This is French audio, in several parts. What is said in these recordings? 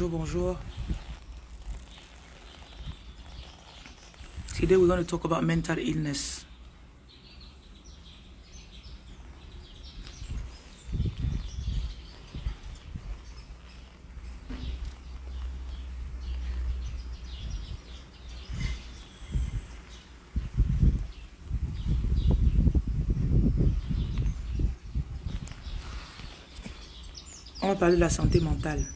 bonjour, bonjour. Today we're going to talk about mental illness. On va parler de la santé mentale.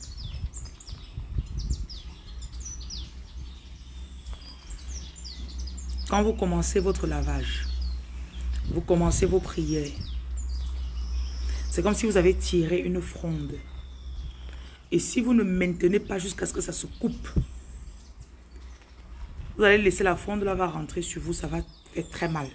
Quand vous commencez votre lavage, vous commencez vos prières, c'est comme si vous avez tiré une fronde. Et si vous ne maintenez pas jusqu'à ce que ça se coupe, vous allez laisser la fronde là va rentrer sur vous, ça va faire très mal.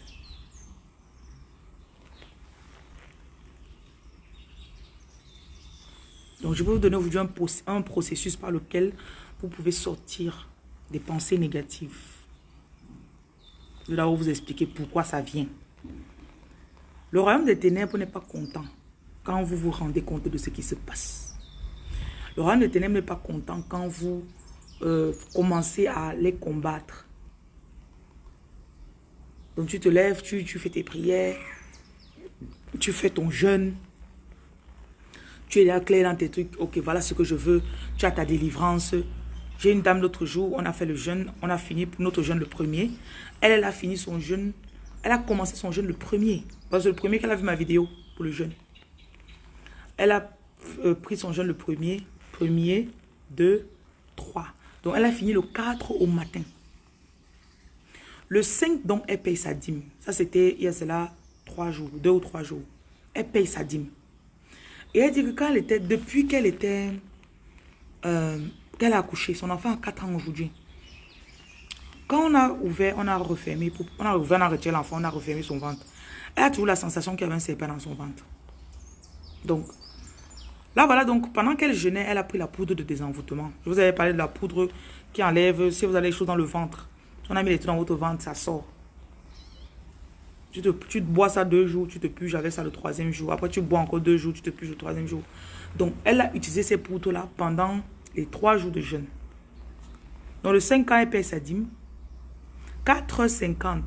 Donc, je vais vous donner aujourd'hui un, un processus par lequel vous pouvez sortir des pensées négatives. Vais là vous expliquer pourquoi ça vient. Le royaume des ténèbres n'est pas content quand vous vous rendez compte de ce qui se passe. Le royaume des ténèbres n'est pas content quand vous euh, commencez à les combattre. Donc tu te lèves, tu, tu fais tes prières, tu fais ton jeûne, tu es là clair dans tes trucs. Ok, voilà ce que je veux. Tu as ta délivrance. J'ai une dame l'autre jour, on a fait le jeûne. On a fini notre jeûne le premier. Elle, elle a fini son jeûne. Elle a commencé son jeûne le premier. Parce que le premier qu'elle a vu ma vidéo pour le jeûne. Elle a euh, pris son jeûne le premier. Premier, deux, trois. Donc, elle a fini le 4 au matin. Le 5, donc, elle paye sa dîme. Ça, c'était, il y a cela, trois jours, deux ou trois jours. Elle paye sa dîme. Et elle dit que quand elle était, depuis qu'elle était, euh, qu'elle a accouché, son enfant a 4 ans aujourd'hui. Quand on a ouvert, on a refermé, on a ouvert, on a retiré l'enfant, on a refermé son ventre. Elle a toujours la sensation qu'il y avait un serpent dans son ventre. Donc, là voilà, donc pendant qu'elle jeûnait, elle a pris la poudre de désenvoûtement. Je vous avais parlé de la poudre qui enlève, si vous avez les choses dans le ventre, si on a mis les trucs dans votre ventre, ça sort. Tu te, bois ça deux jours, tu te puges avec ça le troisième jour. Après, tu bois encore deux jours, tu te puges le troisième jour. Donc, elle a utilisé ces poudres-là pendant les trois jours de jeûne. Dans le 5 ans, elle paye sa dîme. 4h50.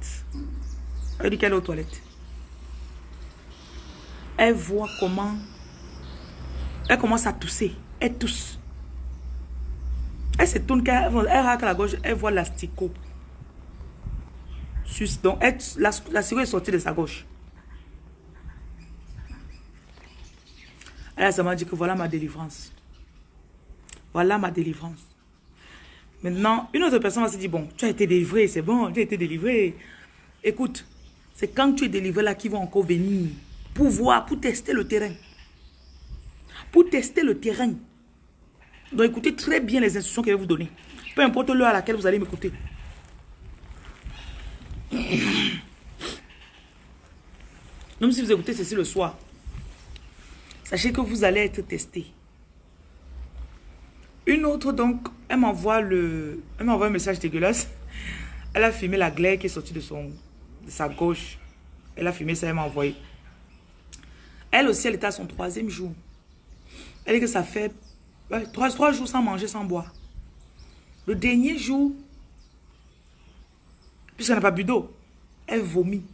Elle dit qu'elle est aux toilettes. Elle voit comment... Elle commence à tousser. Elle tousse. Elle se tourne, elle, elle racle la gauche, elle voit l'asticot. Donc, la, la est sortie de sa gauche. Elle a seulement dit que voilà ma délivrance. Voilà ma délivrance. Maintenant, une autre personne va se dire, bon, tu as été délivré, c'est bon, tu as été délivré. Écoute, c'est quand tu es délivré là qu'ils vont encore venir pour voir, pour tester le terrain. Pour tester le terrain. Donc écoutez très bien les instructions que je vais vous donner. Peu importe l'heure à laquelle vous allez m'écouter. Même si vous écoutez ceci le soir, sachez que vous allez être testé. Une autre, donc, elle m'envoie le... Elle m'envoie un message dégueulasse. Elle a filmé la glaire qui est sortie de, son, de sa gauche. Elle a filmé ça, elle m'a envoyé. Elle aussi, elle était à son troisième jour. Elle dit que ça fait trois, trois jours sans manger, sans boire. Le dernier jour, puisqu'elle n'a pas bu d'eau, elle vomit.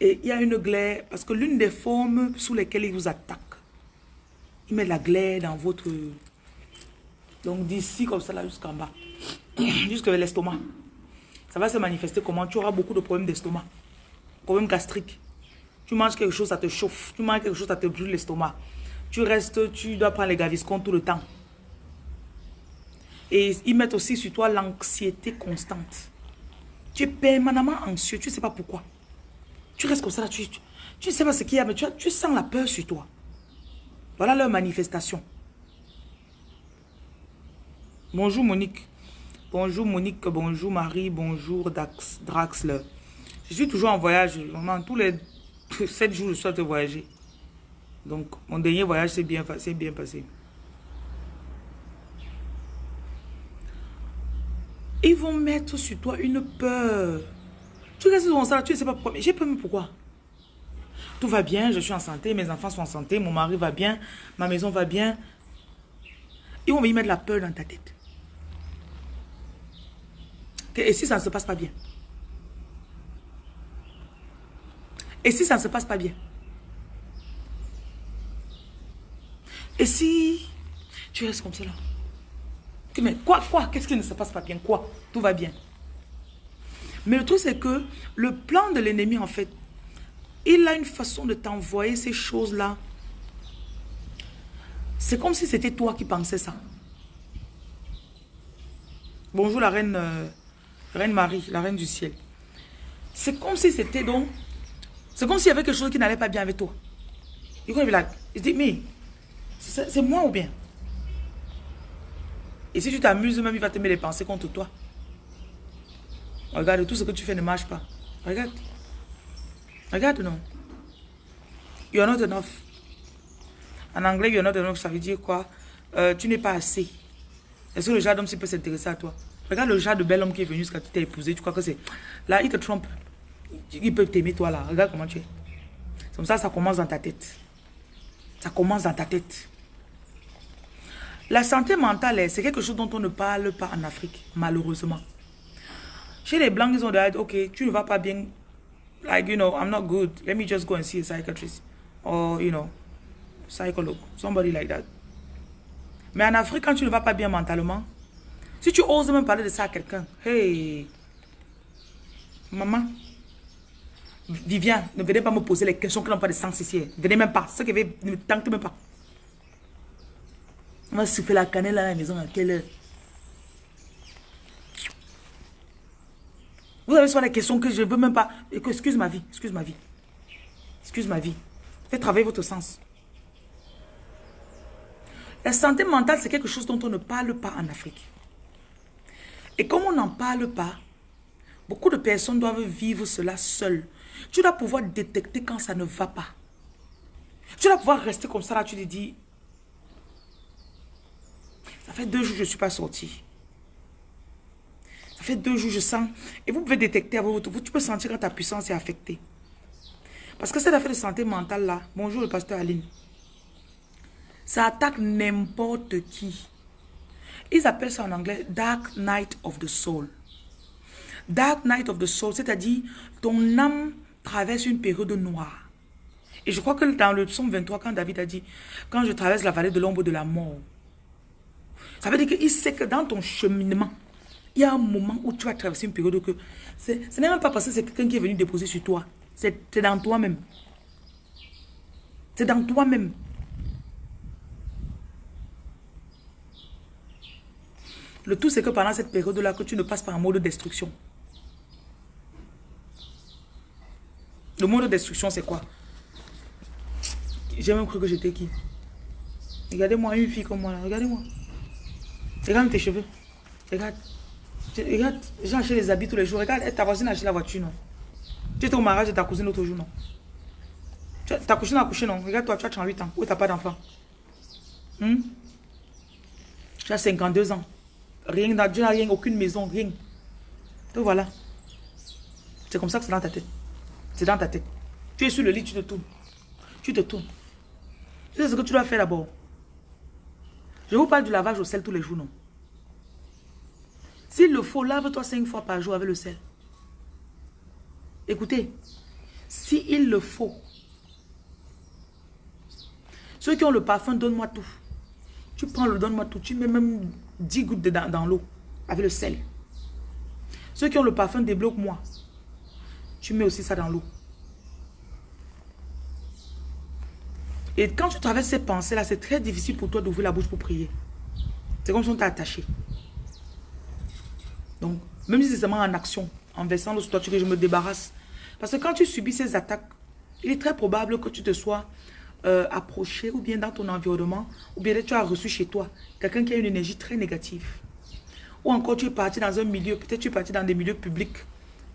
Et il y a une glaire, parce que l'une des formes sous lesquelles il vous attaque, il met la glaire dans votre... Donc d'ici comme ça là jusqu'en bas, jusqu'à l'estomac. Ça va se manifester comment? Tu auras beaucoup de problèmes d'estomac, problèmes gastriques. Tu manges quelque chose, ça te chauffe. Tu manges quelque chose, ça te brûle l'estomac. Tu restes, tu dois prendre les gaviscons tout le temps. Et ils mettent aussi sur toi l'anxiété constante. Tu es permanemment anxieux, tu ne sais pas pourquoi. Tu restes comme ça, tu ne sais pas ce qu'il y a, mais tu, tu sens la peur sur toi. Voilà leur manifestation. Bonjour Monique. Bonjour Monique, bonjour Marie, bonjour Dax, Draxler. Je suis toujours en voyage. Vraiment, tous les 7 jours, je de voyager. Donc, mon dernier voyage s'est bien, bien passé. Ils vont mettre sur toi une peur. Tu restes dans ça, tu ne sais pas pourquoi. J'ai peur, mais pourquoi? Tout va bien, je suis en santé, mes enfants sont en santé, mon mari va bien, ma maison va bien. Ils vont venir mettre la peur dans ta tête. Et si ça ne se passe pas bien? Et si ça ne se passe pas bien? Et si tu restes comme cela? Mais quoi, quoi? Qu'est-ce qui ne se passe pas bien? Quoi? Tout va bien. Mais le truc, c'est que le plan de l'ennemi, en fait, il a une façon de t'envoyer ces choses-là. C'est comme si c'était toi qui pensais ça. Bonjour la reine, euh, reine Marie, la reine du ciel. C'est comme si c'était donc... C'est comme s'il y avait quelque chose qui n'allait pas bien avec toi. Il dit, mais c'est moi ou bien? Et si tu t'amuses, même il va te mettre les pensées contre toi. Regarde, tout ce que tu fais ne marche pas. Regarde. Regarde, non. You're not enough. En anglais, you're not enough, ça veut dire quoi? Euh, Tu n'es pas assez. Est-ce que le genre d'homme peut s'intéresser à toi? Regarde le genre de bel homme qui est venu jusqu'à tu t'es épousé. Tu crois que c'est... Là, il te trompe. Il peut t'aimer, toi, là. Regarde comment tu es. C'est comme ça, ça commence dans ta tête. Ça commence dans ta tête. La santé mentale, c'est quelque chose dont on ne parle pas en Afrique, malheureusement. Chez les Blancs, ils ont dit, ok, tu ne vas pas bien. Like, you know, I'm not good. Let me just go and see a psychiatrist. Or, you know, psychologue. Somebody like that. Mais en Afrique, quand tu ne vas pas bien mentalement, si tu oses même parler de ça à quelqu'un, hey, maman, Vivian, ne venez pas me poser les questions qui n'ont pas de sens ici. Ne venez même pas. Ce qui veut, ne tente même pas. On va souffler la cannelle à la maison à quelle heure? Vous avez soit des questions que je ne veux même pas. Excuse ma vie, excuse ma vie. Excuse ma vie. Faites travailler votre sens. La santé mentale, c'est quelque chose dont on ne parle pas en Afrique. Et comme on n'en parle pas, beaucoup de personnes doivent vivre cela seules. Tu dois pouvoir détecter quand ça ne va pas. Tu dois pouvoir rester comme ça, là, tu te dis, ça fait deux jours que je ne suis pas sortie. Ça fait deux jours, je sens. Et vous pouvez détecter votre... Tu peux sentir quand ta puissance est affectée. Parce que cette affaire de santé mentale là, bonjour le pasteur Aline, ça attaque n'importe qui. Ils appellent ça en anglais Dark Night of the Soul. Dark Night of the Soul, c'est-à-dire ton âme traverse une période noire. Et je crois que dans le psaume 23, quand David a dit, quand je traverse la vallée de l'ombre de la mort, ça veut dire qu'il sait que dans ton cheminement, il y a un moment où tu vas traverser une période que... Ce n'est même pas parce que c'est quelqu'un qui est venu déposer sur toi. C'est dans toi-même. C'est dans toi-même. Le tout, c'est que pendant cette période-là, que tu ne passes pas en mode destruction. Le mode de destruction, c'est quoi? J'ai même cru que j'étais qui? Regardez-moi, une fille comme moi là. Regardez-moi. Regarde tes cheveux. Regarde. Regarde, j'ai acheté les habits tous les jours. Regarde, ta voisine a acheté la voiture, non? Tu étais au mariage de ta cousine l'autre jour, non? Ta cousine a accouché, non? Regarde, toi, tu as 38 ans. Où tu n'as pas d'enfant hmm? Tu as 52 ans. Rien, tu n'as rien, aucune maison, rien. Donc voilà. C'est comme ça que c'est dans ta tête. C'est dans ta tête. Tu es sur le lit, tu te tournes. Tu te tournes. Tu sais ce que tu dois faire d'abord. Je vous parle du lavage au sel tous les jours, non? S'il le faut, lave-toi cinq fois par jour avec le sel. Écoutez, s'il le faut, ceux qui ont le parfum, donne-moi tout. Tu prends le donne-moi tout. Tu mets même 10 gouttes dedans, dans l'eau avec le sel. Ceux qui ont le parfum, débloque-moi. Tu mets aussi ça dans l'eau. Et quand tu traverses ces pensées-là, c'est très difficile pour toi d'ouvrir la bouche pour prier. C'est comme si on t'a attaché. Donc, même si c'est seulement en action, en versant le statut que je me débarrasse. Parce que quand tu subis ces attaques, il est très probable que tu te sois euh, approché ou bien dans ton environnement, ou bien tu as reçu chez toi quelqu'un qui a une énergie très négative. Ou encore tu es parti dans un milieu, peut-être tu es parti dans des milieux publics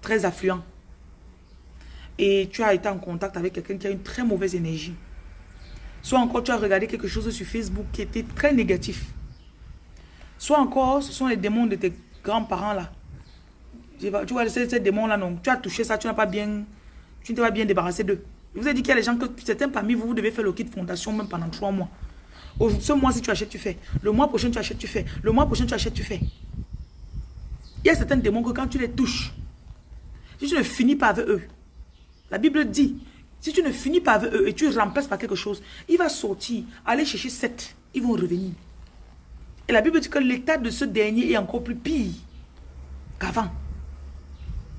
très affluents. Et tu as été en contact avec quelqu'un qui a une très mauvaise énergie. Soit encore tu as regardé quelque chose sur Facebook qui était très négatif. Soit encore ce sont les démons de tes grands-parents là. Tu vois, ces, ces démons-là, non. Tu as touché ça, tu n'as pas bien... Tu ne t'es pas bien débarrassé d'eux. Je vous ai dit qu'il y a des gens que certains parmi vous, vous devez faire le kit fondation même pendant trois mois. Ce mois, si tu achètes, tu fais. Le mois prochain, tu achètes, tu fais. Le mois prochain, tu achètes, tu fais. Il y a certains démons que quand tu les touches, si tu ne finis pas avec eux, la Bible dit, si tu ne finis pas avec eux et tu remplaces par quelque chose, il va sortir, aller chercher sept, ils vont revenir. Et la Bible dit que l'état de ce dernier est encore plus pire qu'avant.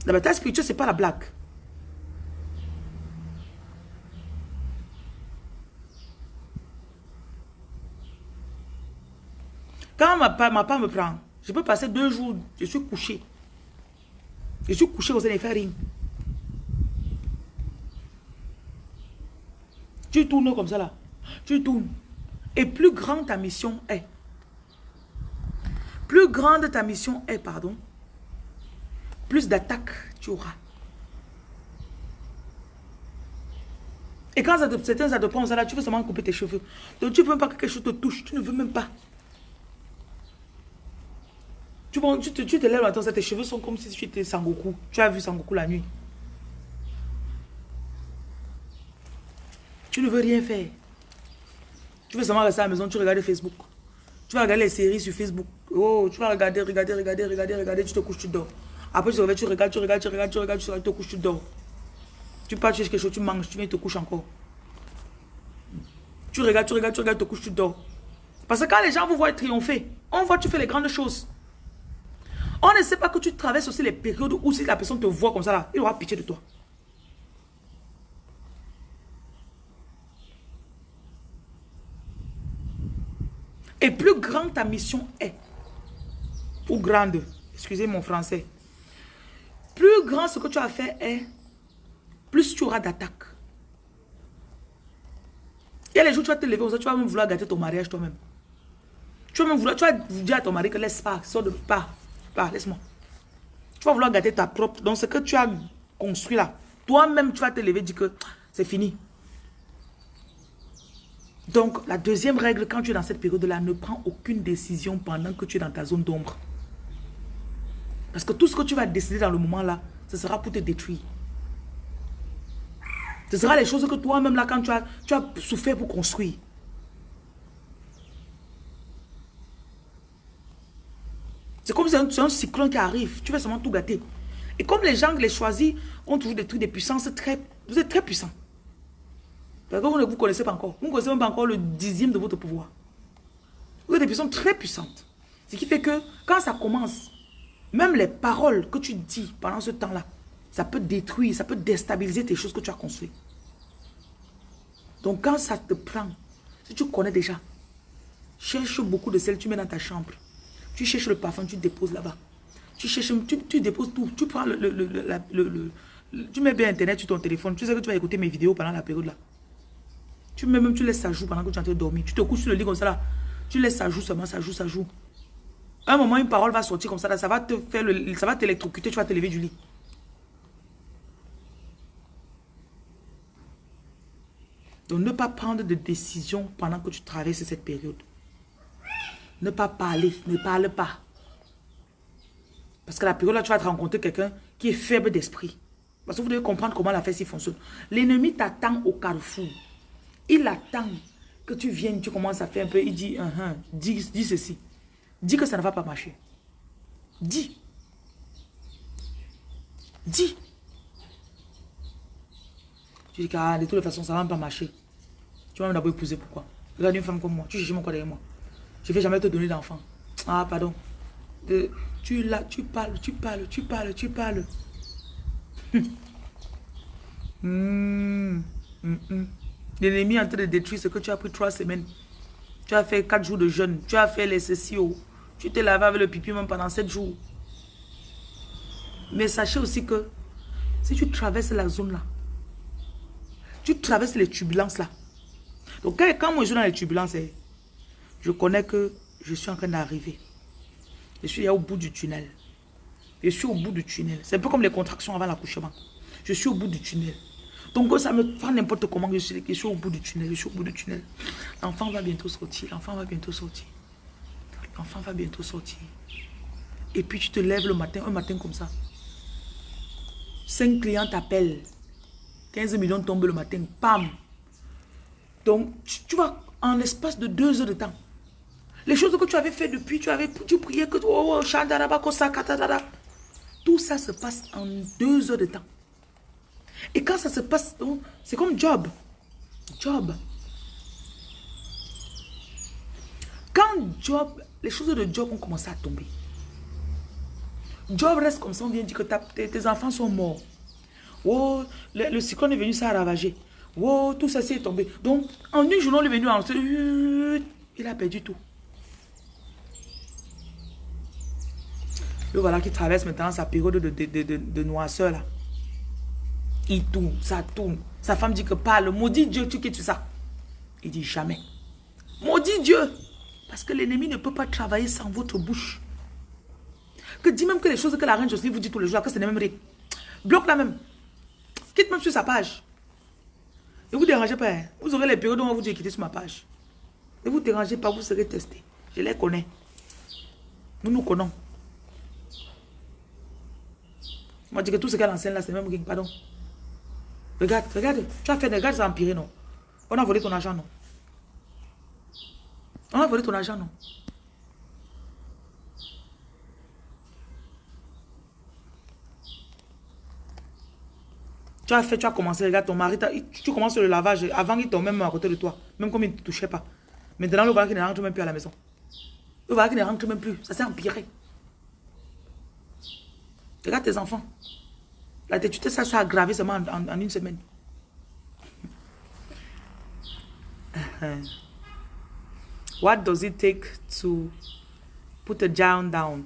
La bataille spirituelle, ce n'est pas la blague. Quand ma, ma part me prend, je peux passer deux jours, je suis couché. Je suis couché aux rien. Tu tournes comme ça là. Tu tournes. Et plus grande ta mission est. Plus grande ta mission est, pardon. Plus d'attaques tu auras. Et quand certains ça te prend ça là, tu veux seulement couper tes cheveux. Donc tu ne veux même pas que quelque chose te touche. Tu ne veux même pas. Tu, tu, te, tu te lèves matin, tes cheveux sont comme si tu étais Sangoku. Tu as vu Sangoku la nuit. Tu ne veux rien faire. Tu veux seulement rester à la maison, tu regardes Facebook. Tu vas regarder les séries sur Facebook. Oh, tu vas regarder, regarder, regarder, regarder, regarder, tu te couches, tu dors. Après, tu te tu regardes, tu regardes, tu regardes, tu regardes, tu te couches, tu dors. Tu pars, tu quelque chose, tu manges, tu viens, te couches encore. Tu regardes, tu regardes, tu regardes, tu te couches, tu dors. Parce que quand les gens vous voient triompher, on voit que tu fais les grandes choses. On ne sait pas que tu traverses aussi les périodes où si la personne te voit comme ça, là, il aura pitié de toi. Et plus grande ta mission est, ou grande, excusez mon français, plus grand ce que tu as fait est, plus tu auras d'attaques. Il y a les jours où tu vas te lever, tu vas même vouloir gâter ton mariage toi-même. Tu vas même vouloir, tu vas dire à ton mari que laisse pas, sors de pas. Pas, laisse-moi. Tu vas vouloir gâter ta propre. Donc, ce que tu as construit là, toi-même, tu vas te lever et dire que c'est fini. Donc, la deuxième règle, quand tu es dans cette période-là, ne prends aucune décision pendant que tu es dans ta zone d'ombre. Parce que tout ce que tu vas décider dans le moment-là, ce sera pour te détruire. Ce sera les choses que toi-même, là, quand tu as souffert pour construire. C'est comme si c'est un, cyclone qui arrive. Tu vas seulement tout gâter. Et comme les gens, les choisis, ont toujours des trucs très... Vous êtes très puissants. Parce que vous ne vous connaissez pas encore. Vous ne connaissez même pas encore le dixième de votre pouvoir. Vous êtes des personnes très puissantes. Ce qui fait que quand ça commence, même les paroles que tu dis pendant ce temps-là, ça peut détruire, ça peut déstabiliser tes choses que tu as construites. Donc quand ça te prend, si tu connais déjà, cherche beaucoup de sel, tu mets dans ta chambre. Tu cherches le parfum, tu déposes là-bas. Tu cherches, tu, déposes tout. Tu prends le, le, Tu mets bien Internet sur ton téléphone. Tu sais que tu vas écouter mes vidéos pendant la période là. Tu mets même, tu laisses ça joue pendant que tu es en train de dormir. Tu te couches sur le lit comme ça là. Tu laisses ça joue seulement, ça joue, ça joue. un moment, une parole va sortir comme ça là. Ça va te faire le, ça va t'électrocuter, tu vas te lever du lit. Donc, ne pas prendre de décision pendant que tu traverses cette période. Ne pas parler, ne parle pas. Parce que la période là, tu vas te rencontrer quelqu'un qui est faible d'esprit. Parce que vous devez comprendre comment la fête fonctionne. L'ennemi t'attend au carrefour. Il attend que tu viennes, tu commences à faire un peu. Il dit, uh dis, dis ceci. Dis que ça ne va pas marcher. Dis. Dis. Tu dis ah, de toute façon, ça ne va pas marcher. Tu vas d'abord épouser pourquoi? Regarde une femme comme moi. Tu cherches mon quoi derrière moi. Je ne vais jamais te donner d'enfant. Ah, pardon. tu là, tu parles, tu parles, tu parles, tu parles. Hmm, hmm, hmm. L'ennemi est en train de détruire ce que tu as pris trois semaines. Tu as fait quatre jours de jeûne. Tu as fait les sessions. Tu t'es lavé avec le pipi même pendant sept jours. Mais sachez aussi que si tu traverses la zone là, tu traverses les turbulences là. Donc quand moi je suis dans les turbulences, eh, je connais que je suis en train d'arriver. Je suis au bout du tunnel. Je suis au bout du tunnel. C'est un peu comme les contractions avant l'accouchement. Je suis au bout du tunnel. Donc ça me fait n'importe comment. Je suis, je suis au bout du tunnel. Je suis au bout du tunnel. L'enfant va bientôt sortir. L'enfant va bientôt sortir. L'enfant va bientôt sortir. Et puis tu te lèves le matin, un matin comme ça. Cinq clients t'appellent. 15 millions tombent le matin. Pam. Donc tu, tu vas en l'espace de deux heures de temps. Les choses que tu avais fait depuis, tu avais tu priais que oh, oh tout ça se passe en deux heures de temps. Et quand ça se passe, c'est comme Job. Job. Quand Job, les choses de Job ont commencé à tomber. Job reste comme ça, on vient dire que tes, enfants sont morts. Oh, le, cyclone est venu, ça a ravagé. Oh, tout ça est tombé. Donc, en une journée, il est venu, en, il a perdu tout. Et voilà qui traverse maintenant sa période de, noisseur là. Il tourne, ça tourne. Sa femme dit que parle, maudit Dieu, tu quittes ça? Il dit jamais. Maudit Dieu. Parce que l'ennemi ne peut pas travailler sans votre bouche. Que dit même que les choses que la reine Jocelyne vous dit tous les jours, que ce n'est même rien. Bloque la même. Quitte même sur sa page. Ne vous dérangez pas. Hein. Vous aurez les périodes où on va vous dire quitter sur ma page. Ne vous dérangez pas, vous serez testé. Je les connais. Nous nous connaissons. Moi, je dis que tout ce qu'elle enseigne là, c'est même pardon. Regarde, regarde. Tu as fait des regarde, ça a empiré, non? On a volé ton argent, non? On a volé ton argent, non? Tu as fait, tu as commencé, regarde, ton mari, tu commences le lavage. Avant, il tombe même à côté de toi. Même comme il ne te touchait pas. Maintenant, le voilà qui ne rentre même plus à la maison. Le voilà ne rentre même plus. Ça s'est empiré. Regarde tes enfants. La tétuité, ça s'est aggravé seulement en, une semaine. What does it take to put a giant down?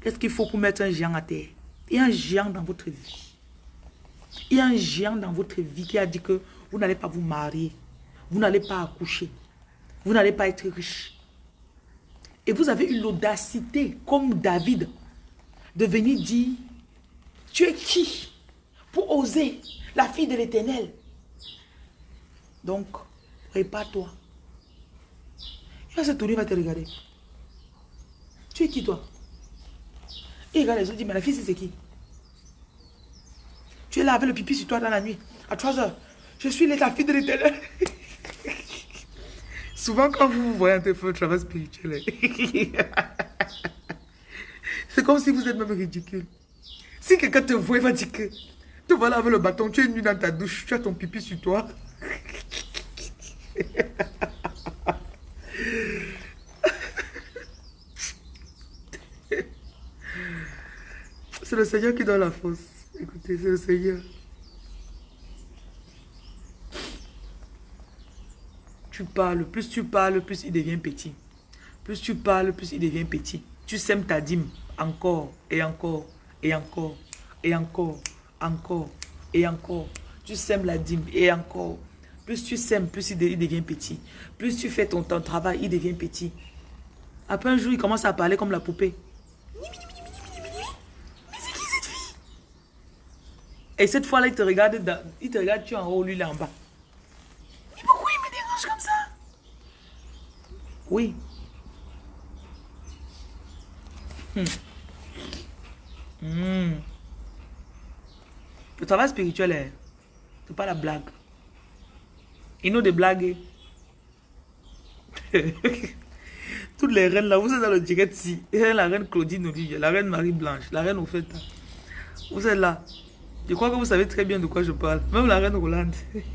Qu'est-ce qu'il faut pour mettre un géant à terre? Il y a un géant dans votre vie. Il y a un géant dans votre vie qui a dit que vous n'allez pas vous marier. Vous n'allez pas accoucher. Vous n'allez pas être riche. Et vous avez eu l'audacité, comme David, de venir dire, tu es qui pour oser la fille de l'éternel? Donc, prépare-toi. Il va se tourner, il va te regarder. Tu es qui toi? Il regarde les autres, dit, mais la fille c'est qui? Tu es là avec le pipi sur toi dans la nuit, à 3 heures. Je suis la fille de l'éternel. Souvent quand vous vous voyez un peu un travail spirituel, C'est comme si vous êtes même ridicule. Si quelqu'un te voit, il va dire que te voilà avec le bâton, tu es nu dans ta douche, tu as ton pipi sur toi. C'est le Seigneur qui donne la force. Écoutez, c'est le Seigneur. Tu parles, plus tu parles, plus il devient petit. Plus tu parles, plus il devient petit. Tu sèmes ta dîme encore et encore et encore et encore, encore et encore. Tu sèmes la dîme et encore. Plus tu sèmes, plus il devient petit. Plus tu fais ton, travail, il devient petit. Après un jour, il commence à parler comme la poupée. Mais c'est qui cette fille? Et cette fois-là, il te regarde, il te regarde, tu en haut, lui, là en bas. Mais pourquoi il me dérange comme ça? Oui, Hmm. Hmm. Le travail spirituel, c'est pas la blague. Il nous des blagues. Toutes les reines là, vous êtes dans le direct si. La reine Claudine Olivier, la reine Marie-Blanche, la reine Opheta. Vous êtes là. Je crois que vous savez très bien de quoi je parle. Même la reine Rolande.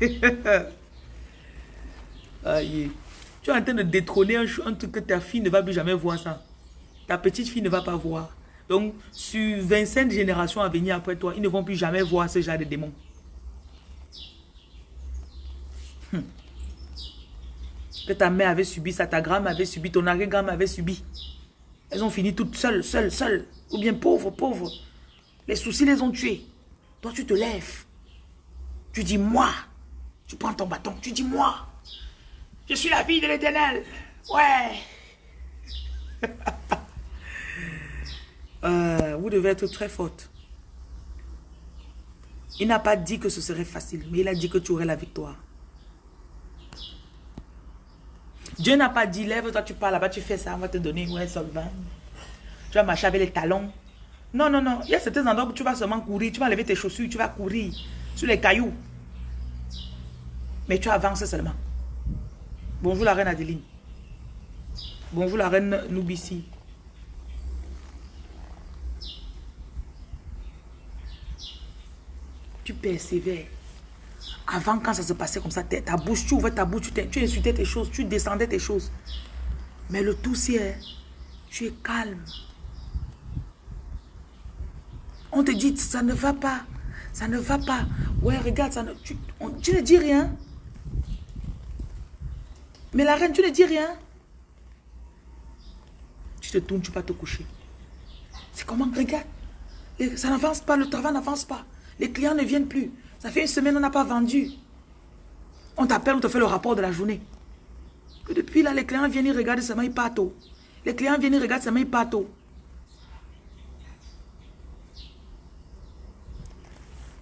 Aïe. Tu es en train de détrôner un truc que ta fille ne va plus jamais voir ça ta petite fille ne va pas voir. Donc, sur 25 générations à venir après toi, ils ne vont plus jamais voir ce genre de démons. Hmm. Que ta mère avait subi ça, ta grand-mère avait subi, ton arrière-grand-mère avait subi. Elles ont fini toutes seules, seules, seules. Ou bien pauvres, pauvres. Les soucis les ont tuées. Toi, tu te lèves. Tu dis, moi. Tu prends ton bâton. Tu dis, moi. Je suis la fille de l'éternel. Ouais. Euh, vous devez être très forte. Il n'a pas dit que ce serait facile, mais il a dit que tu aurais la victoire. Dieu n'a pas dit, lève-toi, tu parles là-bas, tu fais ça, on va te donner ouais, solvant. Tu vas marcher avec les talons. Non, non, non. Il y a certains endroits où tu vas seulement courir, tu vas lever tes chaussures, tu vas courir sur les cailloux. Mais tu avances seulement. Bonjour la reine Adeline. Bonjour la reine Noubissi. Persévères. Avant, quand ça se passait comme ça, ta bouche, tu ouvrais ta bouche, tu, insultais tes choses, tu descendais tes choses. Mais le tout, c'est, tu es calme. On te dit, ça ne va pas. Ça ne va pas. Ouais, regarde, ça ne, tu, tu ne dis rien. Mais la reine, tu ne dis rien. Tu te tournes, tu vas te coucher. C'est comment? Regarde. Ça n'avance pas, le travail n'avance pas. Les clients ne viennent plus. Ça fait une semaine, on n'a pas vendu. On t'appelle, on te fait le rapport de la journée. Depuis là, les clients viennent, ils regardent seulement, ils partent. Les clients viennent, ils regardent seulement, ils partent.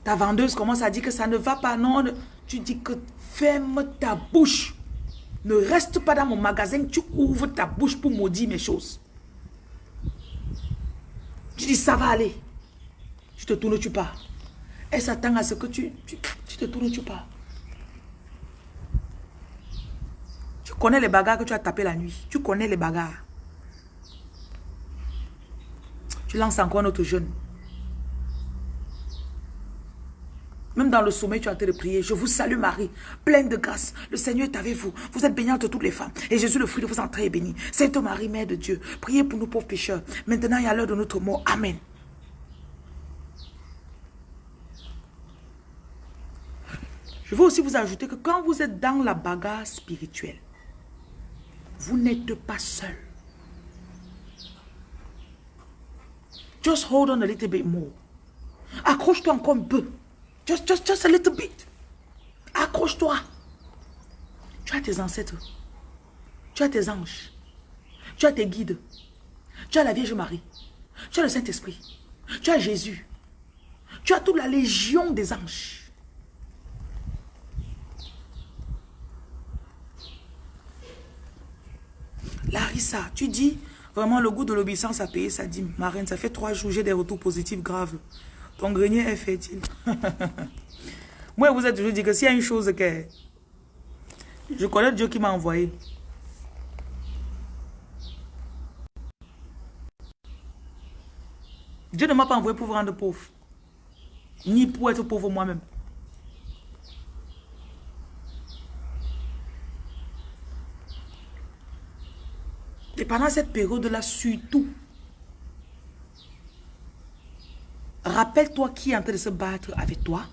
Ta vendeuse commence à dire que ça ne va pas. Non, tu dis que ferme ta bouche. Ne reste pas dans mon magasin, tu ouvres ta bouche pour maudire mes choses. Tu dis, ça va aller. Tu te tournes, tu pars. Elle s'attend à ce que tu, tu, te tournes, tu pars. Tu connais les bagarres que tu as tapé la nuit. Tu connais les bagarres. Tu lances encore notre jeune. Même dans le sommeil, tu as été de prier. Je vous salue Marie, pleine de grâce. Le Seigneur est avec vous. Vous êtes bénie entre toutes les femmes. Et Jésus, le fruit de vos entrailles, est béni. Sainte Marie, Mère de Dieu, priez pour nous pauvres pécheurs. Maintenant et à l'heure de notre mort. Amen. Je veux aussi vous ajouter que quand vous êtes dans la bagarre spirituelle, vous n'êtes pas seul. Just hold on a little bit more. Accroche-toi encore un peu. Just, just, just a little bit. Accroche-toi. Tu as tes ancêtres. Tu as tes anges. Tu as tes guides. Tu as la Vierge Marie. Tu as le Saint-Esprit. Tu as Jésus. Tu as toute la légion des anges. Larissa, tu dis, vraiment le goût de l'obéissance a payé ça dit, Marine, ça fait trois jours, j'ai des retours positifs graves. Ton grenier est fertile. Moi, vous êtes toujours dit que s'il y a une chose que... Je connais Dieu qui m'a envoyé. Dieu ne m'a pas envoyé pour vous rendre pauvre. Ni pour être pauvre moi-même. Et pendant cette période-là, surtout, rappelle-toi qui est en train de se battre avec toi.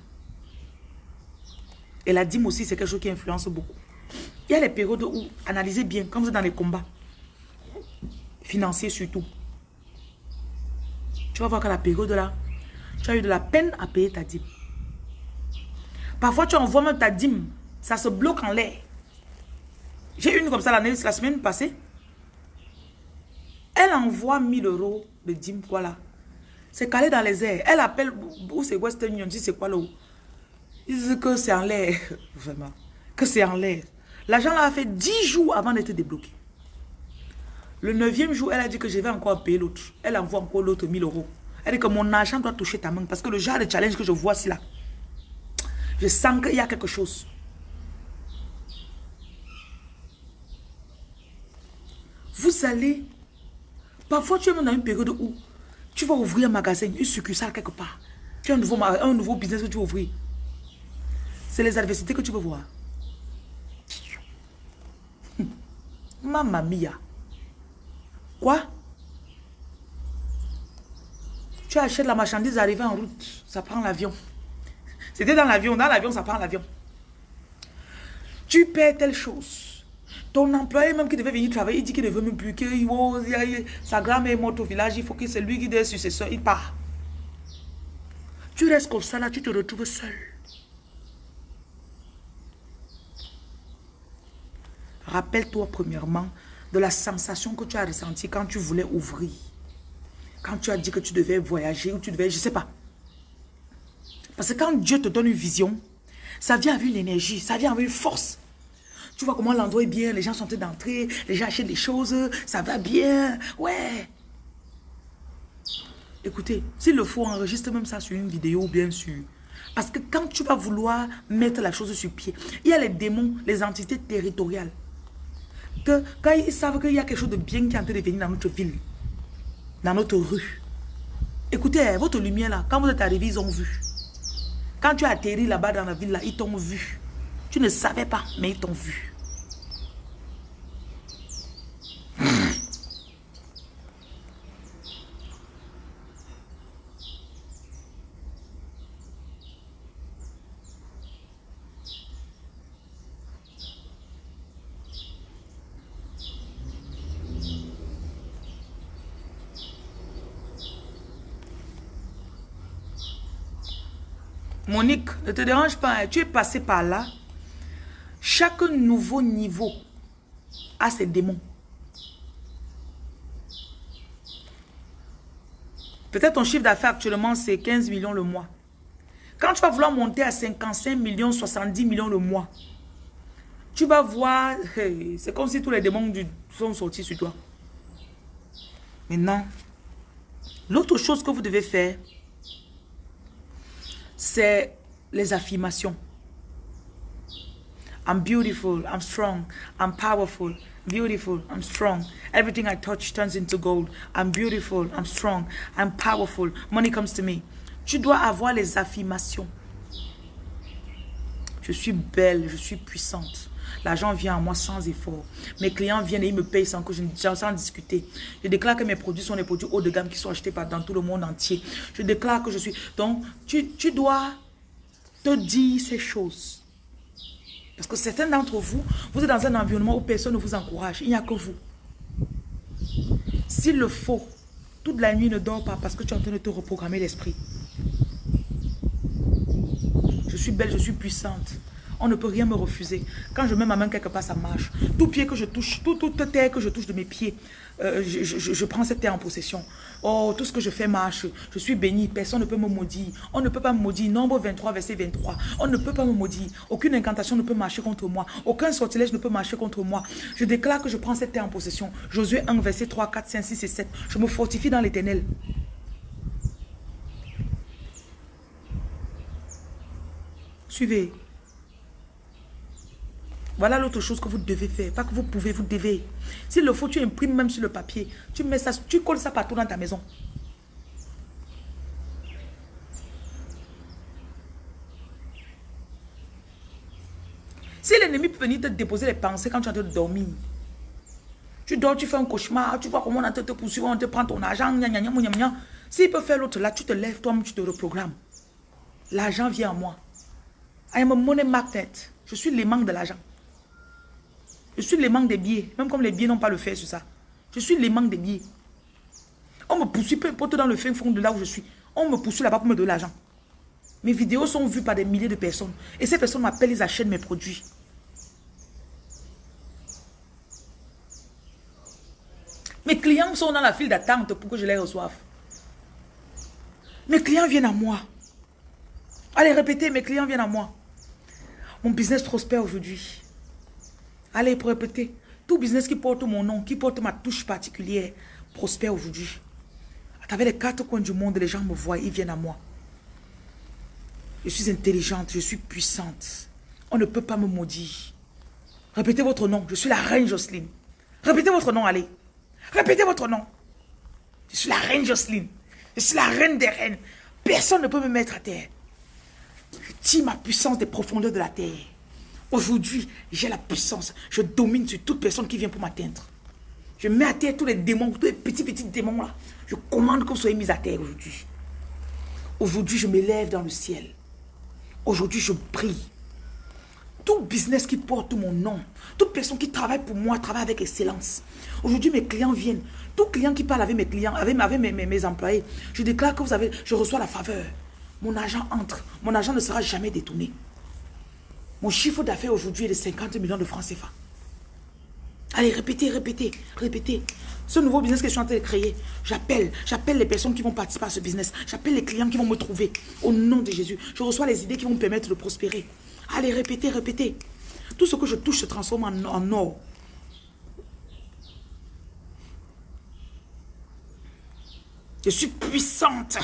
Et la dîme aussi, c'est quelque chose qui influence beaucoup. Il y a les périodes où, analysez bien, quand vous êtes dans les combats, financiers surtout, tu vas voir que la période là, tu as eu de la peine à payer ta dîme. Parfois, tu envoies même ta dîme, ça se bloque en l'air. J'ai une comme ça la semaine passée. Elle envoie 1000 euros de dîme, voilà. C'est calé dans les airs. Elle appelle, où c'est Western Union, c'est quoi là Ils disent que c'est en l'air, vraiment. Que c'est en l'air. L'argent a fait 10 jours avant d'être débloqué. Le neuvième jour, elle a dit que je vais encore payer l'autre. Elle envoie encore l'autre 1000 euros. Elle dit que mon argent doit toucher ta main. Parce que le genre de challenge que je vois ici là, je sens qu'il y a quelque chose. Vous allez Parfois, tu es dans une période où tu vas ouvrir un magasin, une succursale quelque part. Tu as un nouveau, un nouveau business que tu vas ouvrir. C'est les adversités que tu veux voir. Mamma mia. Quoi? Tu achètes la marchandise arrivée en route. Ça prend l'avion. C'était dans l'avion. Dans l'avion, ça prend l'avion. Tu perds telle chose. Ton employé même qui devait venir travailler, il dit qu'il ne veut même plus, que sa grand-mère est morte au village, il faut que c'est lui qui soit successeur, il part. Tu restes comme ça là, tu te retrouves seul. Rappelle-toi premièrement de la sensation que tu as ressentie quand tu voulais ouvrir. Quand tu as dit que tu devais voyager ou tu devais, je ne sais pas. Parce que quand Dieu te donne une vision, ça vient avec une énergie, ça vient avec une force. Tu vois comment l'endroit est bien, les gens sont en train d'entrer, les gens achètent des choses, ça va bien. Ouais. Écoutez, s'il le faut, enregistre même ça sur une vidéo, bien sûr. Parce que quand tu vas vouloir mettre la chose sur pied, il y a les démons, les entités territoriales. que quand ils savent qu'il y a quelque chose de bien qui est en train de venir dans notre ville, dans notre rue, écoutez, votre lumière là, quand vous êtes arrivé, ils ont vu. Quand tu as atterri là-bas dans la ville là, ils t'ont vu. Tu ne savais pas, mais ils t'ont vu. Monique, ne te dérange pas, hein. tu es passé par là. Chaque nouveau niveau a ses démons. Peut-être ton chiffre d'affaires actuellement, c'est 15 millions le mois. Quand tu vas vouloir monter à 55 millions, 70 millions le mois, tu vas voir, c'est comme si tous les démons sont sortis sur toi. Maintenant, l'autre chose que vous devez faire, c'est les affirmations. I'm beautiful, I'm strong, I'm powerful, beautiful, I'm strong. Everything I touch turns into gold. I'm beautiful, I'm strong, I'm powerful. Money comes to me. Tu dois avoir les affirmations. Je suis belle, je suis puissante. L'argent vient à moi sans effort. Mes clients viennent et ils me payent sans, que je, sans discuter. Je déclare que mes produits sont des produits haut de gamme qui sont achetés par, dans tout le monde entier. Je déclare que je suis... Donc, tu, tu dois te dire ces choses. Parce que certains d'entre vous, vous êtes dans un environnement où personne ne vous encourage. Il n'y a que vous. S'il le faut, toute la nuit ne dors pas parce que tu es en train de te reprogrammer l'esprit. Je suis belle, je suis puissante. On ne peut rien me refuser. Quand je mets ma main quelque part, ça marche. Tout pied que je touche, toute terre que je touche de mes pieds, euh, je, prends cette terre en possession. Oh, tout ce que je fais marche. Je suis béni. Personne ne peut me maudire. On ne peut pas me maudire. Nombre 23, verset 23. On ne peut pas me maudire. Aucune incantation ne peut marcher contre moi. Aucun sortilège ne peut marcher contre moi. Je déclare que je prends cette terre en possession. Josué 1, verset 3, 4, 5, 6 et 7. Je me fortifie dans l'éternel. Suivez. Voilà l'autre chose que vous devez faire. Pas que vous pouvez, vous devez. S'il le faut, tu imprimes même sur le papier. Tu mets ça, tu colles ça partout dans ta maison. Si l'ennemi peut venir te déposer les pensées quand tu es en train de dormir, tu dors, tu fais un cauchemar, tu vois comment on te poursuivre, on te prend ton argent, S'il peut faire l'autre là, tu te lèves, toi-même, tu te reprogrammes. L'argent vient à moi. I am a money magnet. Je suis l'aimant de l'argent. Je suis l'aimant des billets. Même comme les billets n'ont pas le fait sur ça. Je suis l'aimant des billets. On me poursuit peu importe dans le fin fond de là où je suis. On me poursuit là-bas pour me donner l'argent. Mes vidéos sont vues par des milliers de personnes. Et ces personnes m'appellent, ils achètent mes produits. Mes clients sont dans la file d'attente pour que je les reçoive. Mes clients viennent à moi. Allez, répétez, mes clients viennent à moi. Mon business prospère aujourd'hui. Allez, pour répéter. Tout business qui porte mon nom, qui porte ma touche particulière, prospère aujourd'hui. À travers les quatre coins du monde, les gens me voient, ils viennent à moi. Je suis intelligente, je suis puissante. On ne peut pas me maudire. Répétez votre nom. Je suis la reine Jocelyne. Répétez votre nom, allez. Répétez votre nom. Je suis la reine Jocelyne. Je suis la reine des reines. Personne ne peut me mettre à terre. Je tire ma puissance des profondeurs de la terre. Aujourd'hui, j'ai la puissance. Je domine sur toute personne qui vient pour m'atteindre. Je mets à terre tous les démons, tous les petits, petits démons là. Je commande vous soyez mis à terre aujourd'hui. Aujourd'hui, je m'élève dans le ciel. Aujourd'hui, je brille. Tout business qui porte mon nom, toute personne qui travaille pour moi, travaille avec excellence. Aujourd'hui, mes clients viennent. Tout client qui parle avec mes clients, avec, mes, mes, employés, je déclare que vous avez, je reçois la faveur. Mon argent entre. Mon argent ne sera jamais détourné. Mon chiffre d'affaires aujourd'hui est de 50 millions de francs CFA. Allez, répétez, répétez, répétez. Ce nouveau business que je suis en train de créer, j'appelle, j'appelle les personnes qui vont participer à ce business. J'appelle les clients qui vont me trouver. Au nom de Jésus, je reçois les idées qui vont me permettre de prospérer. Allez, répétez, répétez. Tout ce que je touche se transforme en, or. Je suis puissante.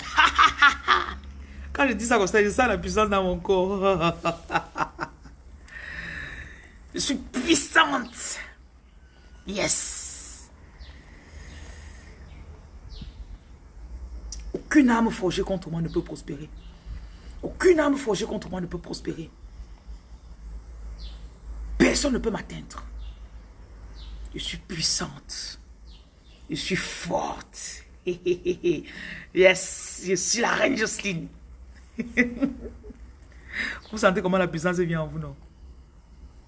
Quand je dis ça comme ça, je sens la puissance dans mon corps. Je suis puissante. Yes. Aucune arme forgée contre moi ne peut prospérer. Aucune arme forgée contre moi ne peut prospérer. Personne ne peut m'atteindre. Je suis puissante. Je suis forte. Yes, je suis la reine Jocelyne. Vous sentez comment la puissance vient en vous, non?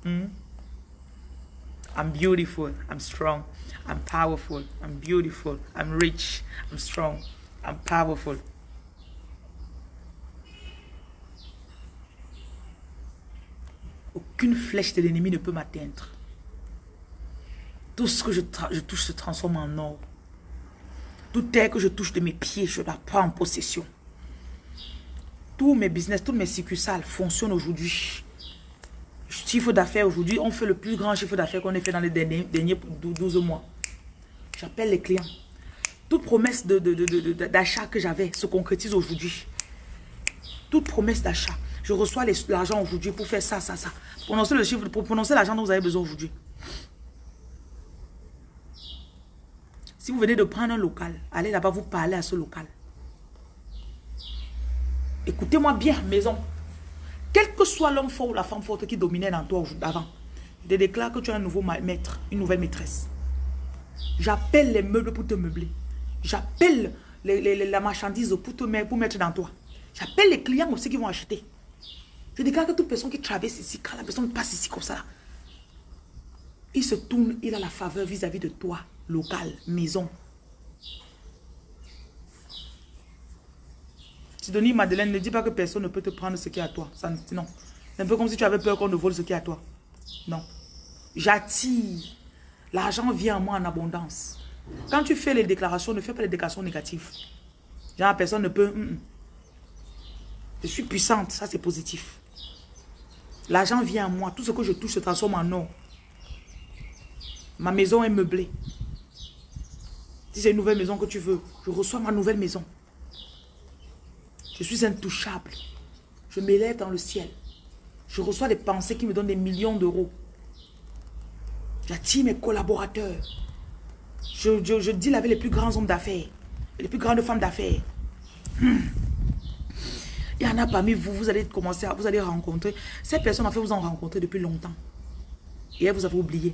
Hmm? I'm beautiful. I'm strong. I'm powerful. I'm beautiful. I'm rich. I'm strong. I'm powerful. Aucune flèche de l'ennemi ne peut m'atteindre. Tout ce que je, touche se transforme en or. Tout terre que je touche de mes pieds, je la prends en possession. Tous mes business, tous mes succursales fonctionnent aujourd'hui. Chiffre d'affaires aujourd'hui, on fait le plus grand chiffre d'affaires qu'on ait fait dans les derniers, derniers 12 mois. J'appelle les clients. Toute promesse d'achat que j'avais se concrétise aujourd'hui. Toute promesse d'achat. Je reçois l'argent aujourd'hui pour faire ça, ça, ça. Prononcer le chiffre, pour prononcer l'argent dont vous avez besoin aujourd'hui. Si vous venez de prendre un local, allez là-bas, vous parlez à ce local. Écoutez-moi bien, maison. Quel que soit l'homme fort ou la femme forte qui dominait dans toi avant, je te déclare que tu as un nouveau maître, une nouvelle maîtresse. J'appelle les meubles pour te meubler. J'appelle la marchandise pour te mettre dans toi. J'appelle les clients aussi qui vont acheter. Je déclare que toute personne qui traverse ici, quand la personne passe ici comme ça, il se tourne, il a la faveur vis-à-vis -vis de toi local, maison. Sidonie Madeleine, ne dis pas que personne ne peut te prendre ce qui est à toi. Non. C'est un peu comme si tu avais peur qu'on ne vole ce qui est à toi. Non. J'attire. L'argent vient à moi en abondance. Quand tu fais les déclarations, ne fais pas les déclarations négatives. Genre, personne ne peut... Mm, mm. Je suis puissante, ça c'est positif. L'argent vient à moi. Tout ce que je touche se transforme en or. Ma maison est meublée. Si c'est une nouvelle maison que tu veux, je reçois ma nouvelle maison. Je suis intouchable. Je m'élève dans le ciel. Je reçois des pensées qui me donnent des millions d'euros. J'attire mes collaborateurs. Je, je, deal avec les plus grands hommes d'affaires. Les plus grandes femmes d'affaires. Hmm. Il y en a parmi vous, vous allez commencer à, vous allez rencontrer. Ces personnes, en fait, vous en rencontré depuis longtemps. Et elles vous avez oublié.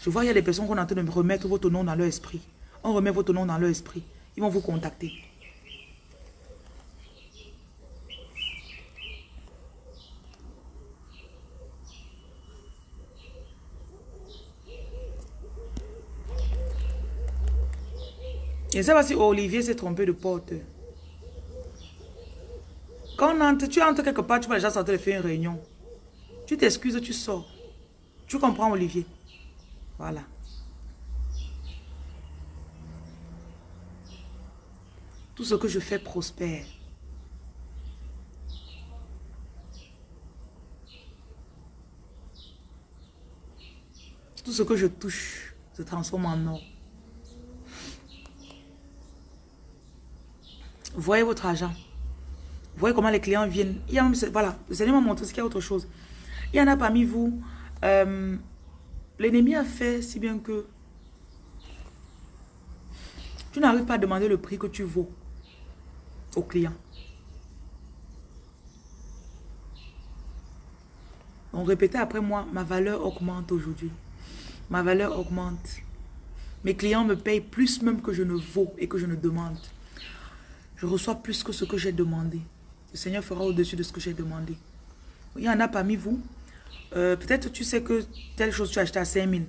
Je vois, il y a des personnes qu'on est en train de remettre votre nom dans leur esprit on remet votre nom dans leur esprit. Ils vont vous contacter. Je ne sais pas si Olivier s'est trompé de porte. Quand entre, tu entres quelque part, tu vas déjà sortir de faire une réunion. Tu t'excuses, tu sors. Tu comprends, Olivier? Voilà. Tout ce que je fais prospère. Tout ce que je touche se transforme en or. Voyez votre argent. Voyez comment les clients viennent. Il y a voilà, le Seigneur m'a montré ce qu'il y a autre chose. Il y en a parmi vous. Euh, l'ennemi a fait si bien que tu n'arrives pas à demander le prix que tu vaux au client. On répétait après moi, ma valeur augmente aujourd'hui. Ma valeur augmente. Mes clients me payent plus même que je ne vaux et que je ne demande. Je reçois plus que ce que j'ai demandé. Le Seigneur fera au-dessus de ce que j'ai demandé. Il y en a parmi vous. Euh, peut-être tu sais que telle chose tu as acheté à 5 000.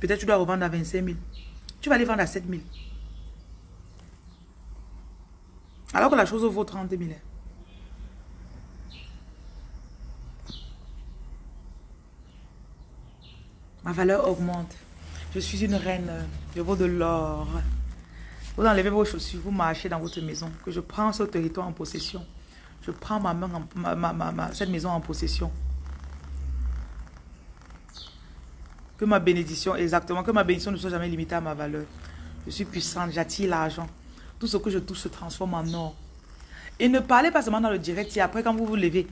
Peut-être tu dois revendre à 25 000. Tu vas aller vendre à 7 000. Alors que la chose vaut 30 000. Ma valeur augmente. Je suis une reine. Je vaux de l'or. Vous enlevez vos chaussures, vous marchez dans votre maison. Que je prends ce territoire en possession. Je prends ma main, ma, cette maison en possession. Que ma bénédiction, exactement, que ma bénédiction ne soit jamais limitée à ma valeur. Je suis puissante, j'attire l'argent. Tout ce que je touche se transforme en or. Et ne parlez pas seulement dans le direct. Et après, quand vous vous levez,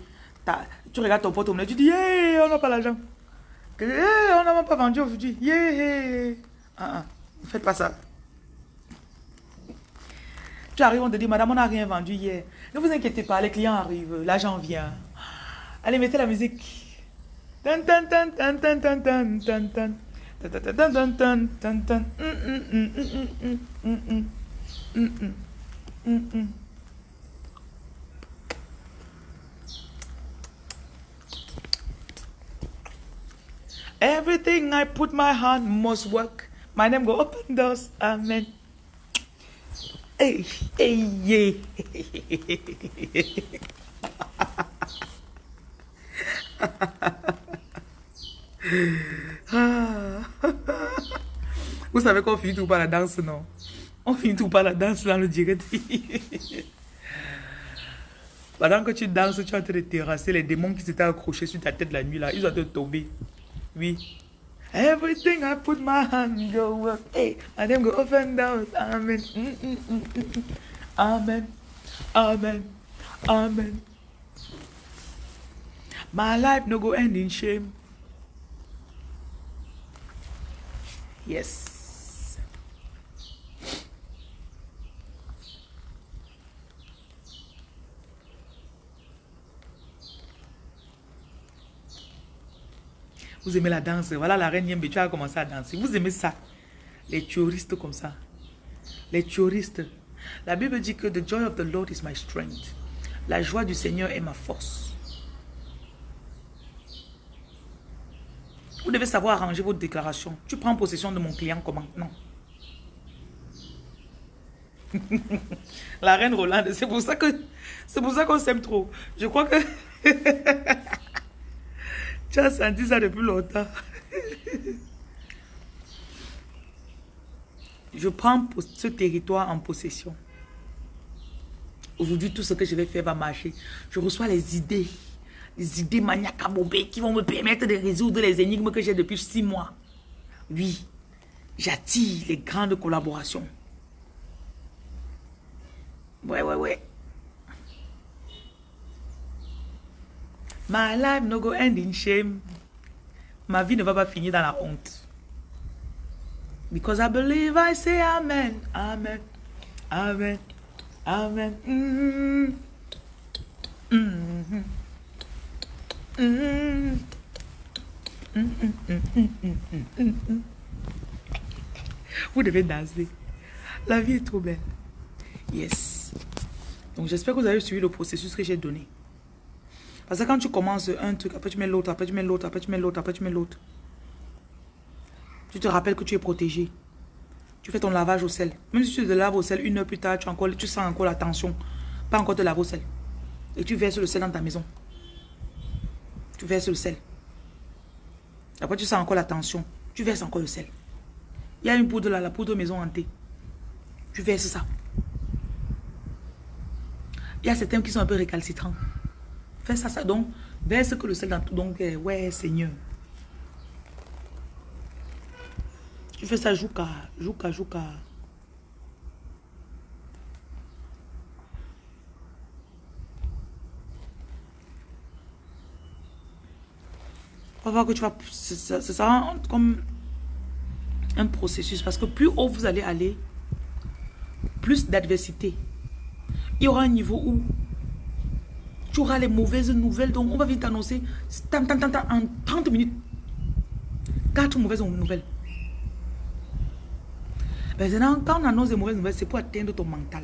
tu regardes ton porte-monnaie, tu dis, hey, on n'a pas l'argent. On n'a même pas vendu aujourd'hui. Yeah. Ah, ah, ne faites pas ça. Tu arrives, on te dit, madame, on n'a rien vendu hier. Ne vous inquiétez pas, les clients arrivent, l'argent vient. Allez, mettez la musique. Everything I put my hand must work. My name go open doors. Amen. Vous savez qu'on finit tout par la danse, non? On finit tout par la danse dans le direct. Pendant que tu danses, tu es en train de terrasser les démons qui s'étaient accrochés sur ta tête la nuit là. Ils ont te tomber. Oui. Everything I put my hand go work. Hey, and them go up and down. Amen. Mm, mm, mm, Amen. Amen. Amen. My life no go end in shame. Yes. Vous aimez la danse. Voilà la reine Yembe, tu as commencé à danser. Vous aimez ça. Les touristes comme ça. Les touristes. La Bible dit que the joy of the Lord is my strength. La joie du Seigneur est ma force. Vous devez savoir arranger votre déclaration. Tu prends possession de mon client comment? Non. La reine Rolande, c'est pour ça que c'est pour ça qu'on s'aime trop. Je crois que tu as senti ça depuis longtemps. Je prends ce territoire en possession. Aujourd'hui, tout ce que je vais faire va marcher. Je reçois les idées. Les idées maniaques qui vont me permettre de résoudre les énigmes que j'ai depuis six mois. Oui, j'attire les grandes collaborations. Ouais, ouais, ouais. My life no go end in shame. Ma vie ne va pas finir dans la honte. Because I believe I say amen, amen, amen, amen. Mm -hmm. Mm -hmm. Vous devez danser. La vie est trop belle. Yes. Donc j'espère que vous avez suivi le processus que j'ai donné. Parce que quand tu commences un truc, après tu mets l'autre, après tu mets l'autre, après tu mets l'autre, après tu mets l'autre. Tu te rappelles que tu es protégé. Tu fais ton lavage au sel. Même si tu te laves au sel, une heure plus tard, tu, encore, tu sens encore la tension. Pas encore te laver au sel. Et tu verses le sel dans ta maison. Tu verses le sel. Après, tu sens encore la tension. Tu verses encore le sel. Il y a une poudre là, la poudre maison hantée. Tu verses ça. Il y a certains qui sont un peu récalcitrants. Fais ça, ça. Donc, verse que le sel dans tout. Donc, eh, ouais, Seigneur. Tu fais ça, jouka, jouka, jouka. On va voir que tu vas... Ça sera comme un processus. Parce que plus haut vous allez aller, plus d'adversité. Il y aura un niveau où tu auras les mauvaises nouvelles. Donc, on va vite t'annoncer en 30 minutes. Quatre mauvaises nouvelles. Maintenant, quand on annonce des mauvaises nouvelles, c'est pour atteindre ton mental.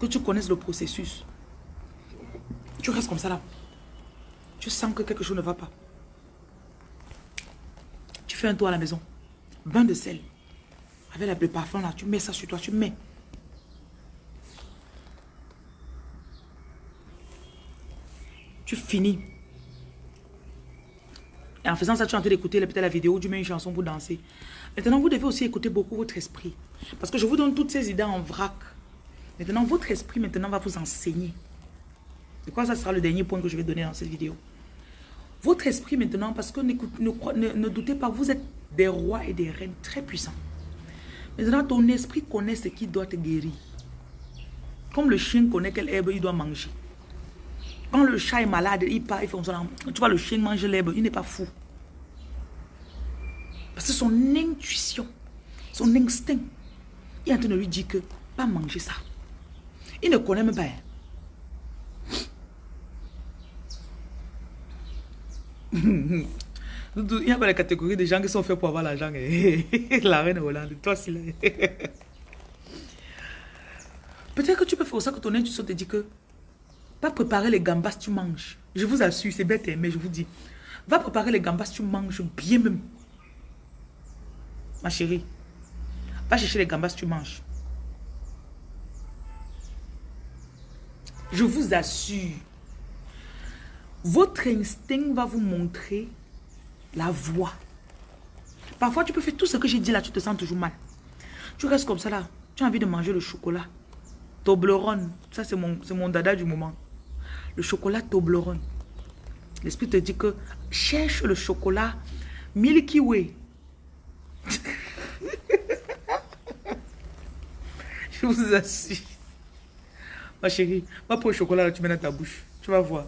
Que tu connaisses le processus. Tu restes comme ça là. Tu sens que quelque chose ne va pas. Tu fais un tour à la maison. Bain de sel. Avec le parfum là, tu mets ça sur toi, tu mets. Tu finis. Et en faisant ça, tu es en train d'écouter la vidéo, tu mets une chanson pour danser. Maintenant, vous devez aussi écouter beaucoup votre esprit. Parce que je vous donne toutes ces idées en vrac. Maintenant, votre esprit maintenant va vous enseigner. C'est quoi ça sera le dernier point que je vais donner dans cette vidéo. Votre esprit maintenant, parce que ne doutez pas, vous êtes des rois et des reines très puissants. Maintenant, ton esprit connaît ce qui doit te guérir. Comme le chien connaît quelle herbe il doit manger. Quand le chat est malade, il part, il ça. Tu vois, le chien mange l'herbe, il n'est pas fou. Parce que son intuition, son instinct, il est en train de lui dire que pas manger ça. Il ne connaît même pas. Hein. Il y a pas la catégorie des gens qui sont faits pour avoir l'argent. Hein. La reine Hollande, toi aussi. Peut-être que tu peux faire ça que ton intuition te dit que pas préparer les gambas tu manges. Je vous assure, c'est bête, hein, mais je vous dis. Va préparer les gambas tu manges bien même. Ma chérie, va chercher les gambas tu manges. Je vous assure, votre instinct va vous montrer la voie. Parfois, tu peux faire tout ce que j'ai dit là, tu te sens toujours mal. Tu restes comme ça là, tu as envie de manger le chocolat. Toblerone, ça c'est mon dada du moment. Le chocolat Toblerone. L'esprit te dit que cherche le chocolat Milky Way. Je vous assure. Ma chérie, va pour le chocolat, là, tu mets dans ta bouche. Tu vas voir.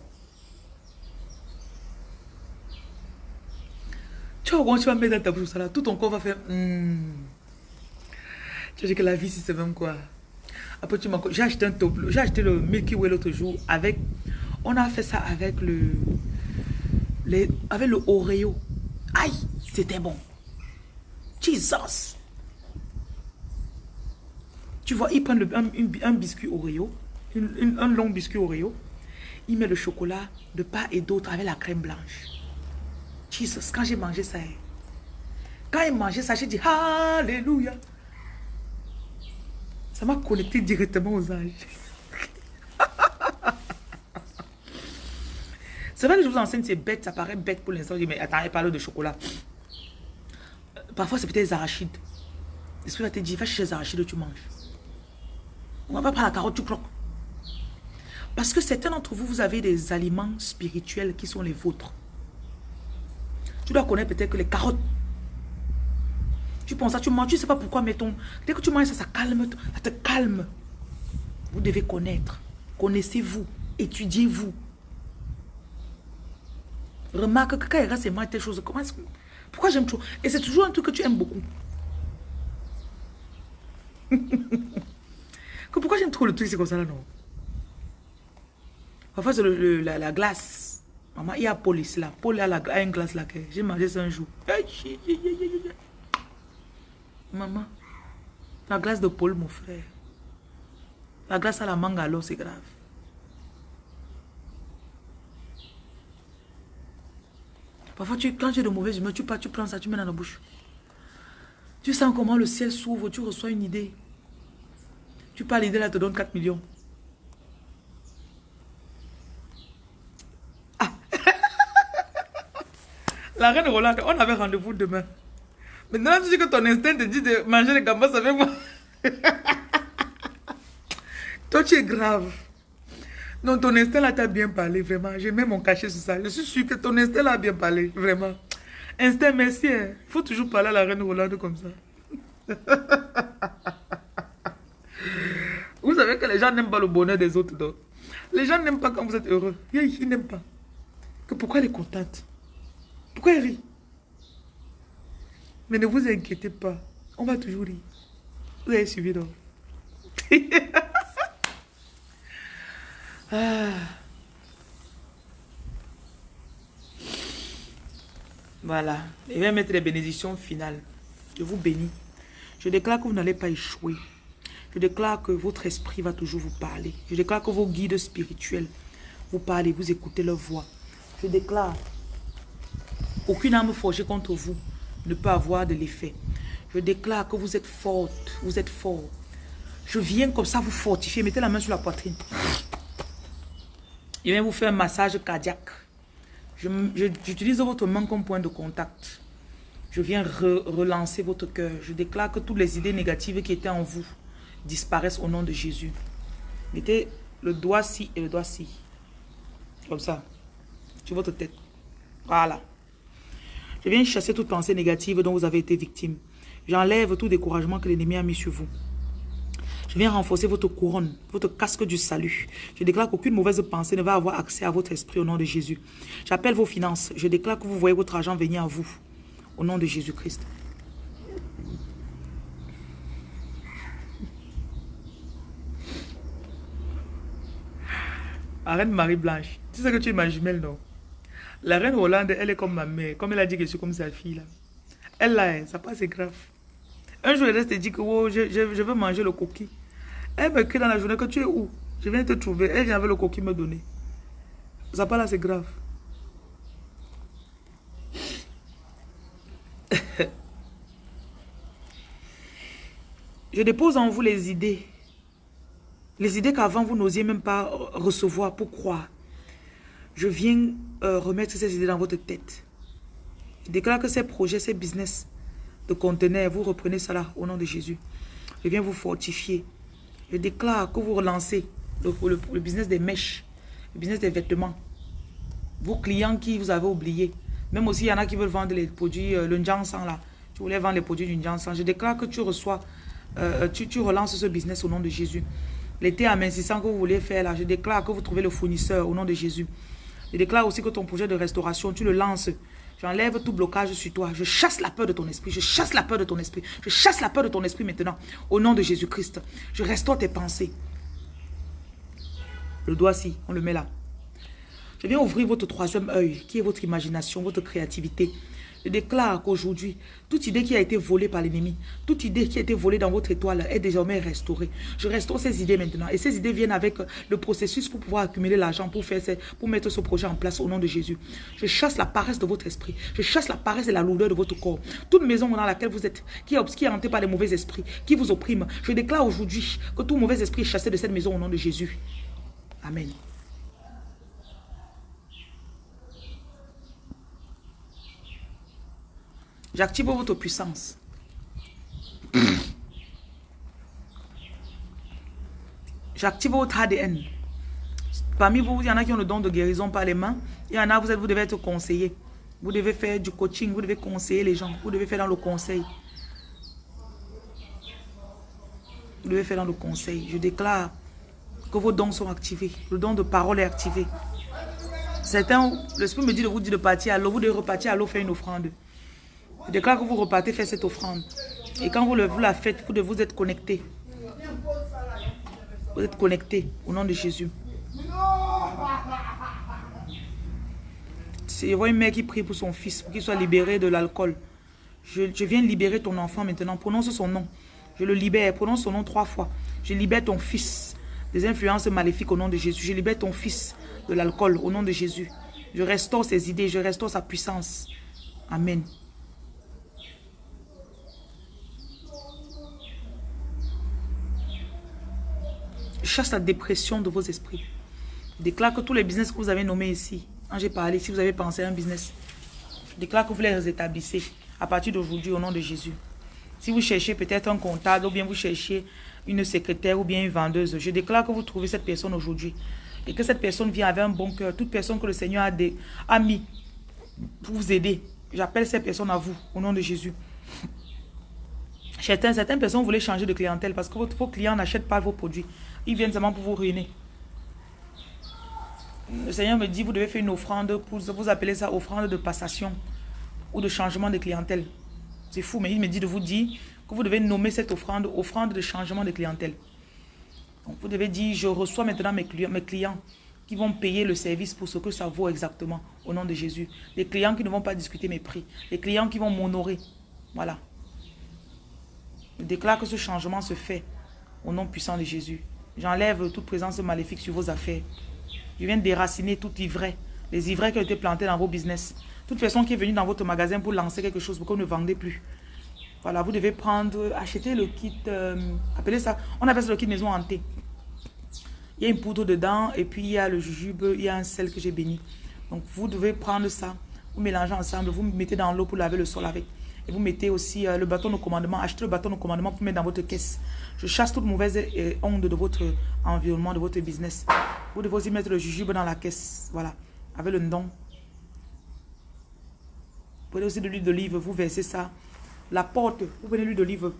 Tu vas tu vas mettre dans ta bouche ça là. Tout ton corps va faire. Hmm. Tu dis que la vie, c'est même quoi. J'ai acheté un tableau. J'ai acheté le Milky Way l'autre jour avec. On a fait ça avec le. Avec le Oreo. Aïe, c'était bon. Jesus. Tu vois, ils prennent le, un, biscuit Oreo un long biscuit Oreo. Il met le chocolat de part et d'autre avec la crème blanche. Jesus, quand j'ai mangé ça, hein. quand il mangeait ça, j'ai dit Alléluia. Ça m'a connecté directement aux âges. c'est vrai que je vous enseigne, c'est bête, ça paraît bête pour l'instant. Mais attends, elle parle de chocolat. Euh, parfois, c'est peut-être des arachides. L'esprit va te dire, va chercher les arachides, tu manges. On va pas prendre la carotte, tu croques. Parce que certains d'entre vous, vous avez des aliments spirituels qui sont les vôtres. Tu dois connaître peut-être que les carottes. Tu penses ça, tu manges, tu ne sais pas pourquoi, mais ton... Dès que tu manges ça, ça calme, ça te calme. Vous devez connaître. Connaissez-vous. Étudiez-vous. Remarque que quand il reste mal telle chose, comment est-ce que... Pourquoi j'aime trop Et c'est toujours un truc que tu aimes beaucoup. pourquoi j'aime trop le truc, c'est comme ça là, non? Parfois, c'est la, glace. Maman, il y a Paul ici là. Paul a, la, a une glace là. J'ai mangé ça un jour. Maman, la glace de Paul, mon frère. La glace à la mangue à c'est grave. Parfois, tu, quand es de mauvaise humeur, tu, pars, tu prends ça, tu mets dans la bouche. Tu sens comment le ciel s'ouvre, tu reçois une idée. Tu parles, l'idée là te donne 4 millions. La reine Rolande, on avait rendez-vous demain. Maintenant, tu dis que ton instinct te dit de manger les gambas avec moi. Toi, tu es grave. Non, ton instinct là t'a bien parlé, vraiment. J'ai mis mon cachet sur ça. Je suis sûr que ton instinct là a bien parlé, vraiment. Instinct, merci. Il hein. faut toujours parler à la reine Rolande comme ça. vous savez que les gens n'aiment pas le bonheur des autres. Donc. Les gens n'aiment pas quand vous êtes heureux. Ils n'aiment pas. Que pourquoi elle est contente? Pourquoi elle rit? Mais ne vous inquiétez pas. On va toujours rire. Vous avez suivi donc. Ah. Voilà. Je vais mettre les bénédictions finales. Je vous bénis. Je déclare que vous n'allez pas échouer. Je déclare que votre esprit va toujours vous parler. Je déclare que vos guides spirituels vous parlent vous écoutez leur voix. Je déclare aucune arme forgée contre vous ne peut avoir de l'effet. Je déclare que vous êtes forte, vous êtes fort. Je viens comme ça vous fortifier. Mettez la main sur la poitrine. Je viens vous faire un massage cardiaque. J'utilise votre main comme point de contact. Je viens relancer votre cœur. Je déclare que toutes les idées négatives qui étaient en vous disparaissent au nom de Jésus. Mettez le doigt ci et le doigt ci. Comme ça. Sur votre tête. Voilà. Je viens chasser toute pensée négative dont vous avez été victime. J'enlève tout découragement que l'ennemi a mis sur vous. Je viens renforcer votre couronne, votre casque du salut. Je déclare qu'aucune mauvaise pensée ne va avoir accès à votre esprit au nom de Jésus. J'appelle vos finances. Je déclare que vous voyez votre argent venir à vous. Au nom de Jésus-Christ. La reine Marie-Blanche. Tu sais que tu es ma jumelle, non? La reine Hollande, elle est comme ma mère. Comme elle a dit que je suis comme sa fille, là. Elle, là, hein, ça passe, grave. Un jour, elle reste et dit que oh, je, je, veux manger le coquille. Elle me crie dans la journée que tu es où? Je viens te trouver. Elle vient avec le coquille me donner. Ça pas là, c'est grave. je dépose en vous les idées les idées qu'avant vous n'osiez même pas recevoir pour croire. Je viens euh, remettre ces idées dans votre tête. Je déclare que ces projets, ces business de conteneurs, vous reprenez cela au nom de Jésus. Je viens vous fortifier. Je déclare que vous relancez le, business des mèches, le business des vêtements. Vos clients qui vous avez oubliés. Même aussi, il y en a qui veulent vendre les produits, euh, le Njansan là. Tu voulais vendre les produits du Njansan. Je déclare que tu reçois, euh, tu, tu relances ce business au nom de Jésus. L'été amincissant que vous voulez faire là, je déclare que vous trouvez le fournisseur au nom de Jésus. Je déclare aussi que ton projet de restauration, tu le lances. J'enlève tout blocage sur toi. Je chasse la peur de ton esprit. Je chasse la peur de ton esprit. Je chasse la peur de ton esprit maintenant. Au nom de Jésus-Christ. Je restaure tes pensées. Le doigt-ci, on le met là. Je viens ouvrir votre troisième œil, qui est votre imagination, votre créativité. Je déclare qu'aujourd'hui, toute idée qui a été volée par l'ennemi, toute idée qui a été volée dans votre étoile est désormais restaurée. Je restaure ces idées maintenant. Et ces idées viennent avec le processus pour pouvoir accumuler l'argent, pour, faire pour mettre ce projet en place au nom de Jésus. Je chasse la paresse de votre esprit. Je chasse la paresse et la lourdeur de votre corps. Toute maison dans laquelle vous êtes, qui est, qui hantée par les mauvais esprits, qui vous opprime. Je déclare aujourd'hui que tout mauvais esprit est chassé de cette maison au nom de Jésus. Amen. J'active votre puissance. J'active votre ADN. Parmi vous, il y en a qui ont le don de guérison par les mains. Il y en a, vous, êtes, vous devez être conseillé. Vous devez faire du coaching, vous devez conseiller les gens. Vous devez faire dans le conseil. Vous devez faire dans le conseil. Je déclare que vos dons sont activés. Le don de parole est activé. Certains, l'esprit me dit de vous dire de partir à l'eau. Vous devez repartir à l'eau faire une offrande. Je déclare que vous repartez faire cette offrande? Et quand vous, la faites, vous devez vous être connecté. Vous êtes connecté au nom de Jésus. Je vois une mère qui prie pour son fils, pour qu'il soit libéré de l'alcool. Je, viens libérer ton enfant maintenant. Prononce son nom. Je le libère. Prononce son nom trois fois. Je libère ton fils des influences maléfiques au nom de Jésus. Je libère ton fils de l'alcool au nom de Jésus. Je restaure ses idées. Je restaure sa puissance. Amen. Chasse la dépression de vos esprits. Je déclare que tous les business que vous avez nommés ici, quand j'ai parlé, si vous avez pensé à un business, je déclare que vous les établissez à partir d'aujourd'hui au nom de Jésus. Si vous cherchez peut-être un comptable ou bien vous cherchez une secrétaire ou bien une vendeuse, je déclare que vous trouvez cette personne aujourd'hui et que cette personne vient avec un bon cœur. Toute personne que le Seigneur a, a mis pour vous aider, j'appelle cette personne à vous au nom de Jésus. Certaines, personnes voulaient changer de clientèle parce que vos clients n'achètent pas vos produits. Ils viennent seulement pour vous ruiner. Le Seigneur me dit, vous devez faire une offrande, pour, vous appelez ça offrande de passation ou de changement de clientèle. C'est fou, mais il me dit de vous dire que vous devez nommer cette offrande, offrande de changement de clientèle. Vous devez dire, je reçois maintenant mes clients, mes clients qui vont payer le service pour ce que ça vaut exactement, au nom de Jésus. Les clients qui ne vont pas discuter mes prix. Les clients qui vont m'honorer. Voilà. Je déclare que ce changement se fait au nom puissant de Jésus. J'enlève toute présence maléfique sur vos affaires. Je viens déraciner toute ivresse, les ivraies qui ont été plantées dans vos business. Toute personne qui est venue dans votre magasin pour lancer quelque chose, pour vous ne vendez plus. Voilà, vous devez prendre, acheter le kit, euh, appelez ça, on appelle ça le kit maison hantée. Il y a une poudre dedans et puis il y a le jujube, il y a un sel que j'ai béni. Donc vous devez prendre ça, vous mélangez ensemble, vous mettez dans l'eau pour laver le sol avec. Et vous mettez aussi euh, le bâton de commandement. Achetez le bâton de commandement pour mettre dans votre caisse. Je chasse toute mauvaise euh, onde de votre environnement, de votre business. Vous devez aussi mettre le jujube dans la caisse. Voilà. Avec le nom. Vous prenez aussi de l'huile d'olive. Vous versez ça. La porte. Vous prenez l'huile d'olive.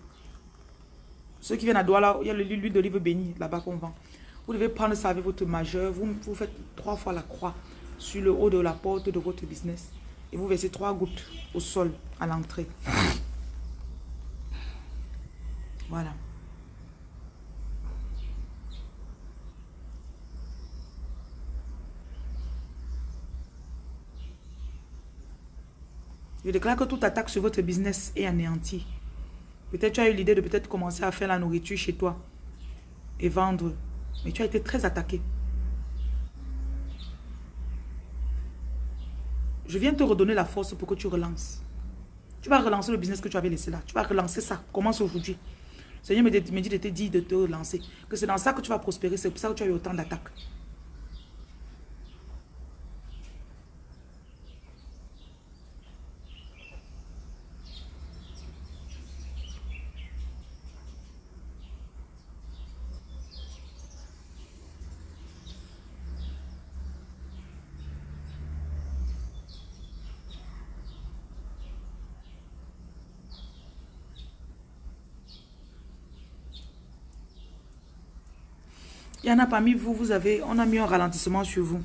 Ceux qui viennent à Douala, il y a l'huile d'olive bénie là-bas qu'on vend. Vous devez prendre ça avec votre majeur. Vous, vous faites trois fois la croix sur le haut de la porte de votre business. Et vous versez trois gouttes au sol, à l'entrée. Voilà. Je déclare que toute attaque sur votre business est anéantie. Peut-être tu as eu l'idée de peut-être commencer à faire la nourriture chez toi et vendre. Mais tu as été très attaqué. Je viens te redonner la force pour que tu relances. Tu vas relancer le business que tu avais laissé là. Tu vas relancer ça. Commence aujourd'hui. Seigneur me dit de te dire de te relancer. Que c'est dans ça que tu vas prospérer. C'est pour ça que tu as eu autant d'attaques. Il y en a parmi vous, vous avez, on a mis un ralentissement sur vous.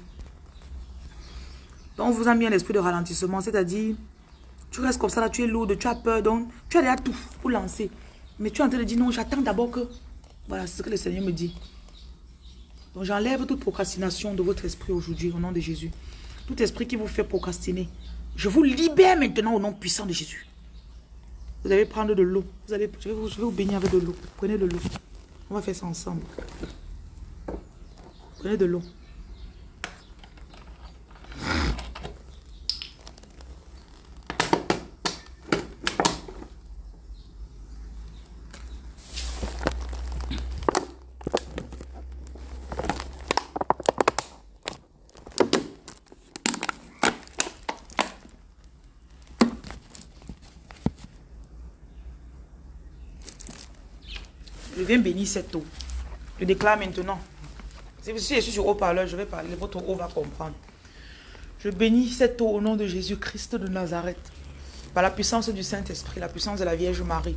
Donc, on vous a mis un esprit de ralentissement, c'est-à-dire, tu restes comme ça, là, tu es lourd, tu as peur, donc, tu as déjà tout pour lancer. Mais tu es en train de dire, non, j'attends d'abord que... Voilà, c'est ce que le Seigneur me dit. Donc, j'enlève toute procrastination de votre esprit aujourd'hui, au nom de Jésus. Tout esprit qui vous fait procrastiner. Je vous libère maintenant au nom puissant de Jésus. Vous allez prendre de l'eau. Vous allez, je vais vous, je vais vous baigner avec de l'eau. Prenez de l'eau. On va faire ça ensemble. Prenez de l'eau. Je viens bénir cette eau. Je déclare maintenant si je suis sur haut-parleur, je vais parler, votre eau va comprendre. Je bénis cette eau au nom de Jésus-Christ de Nazareth. Par la puissance du Saint-Esprit, la puissance de la Vierge Marie.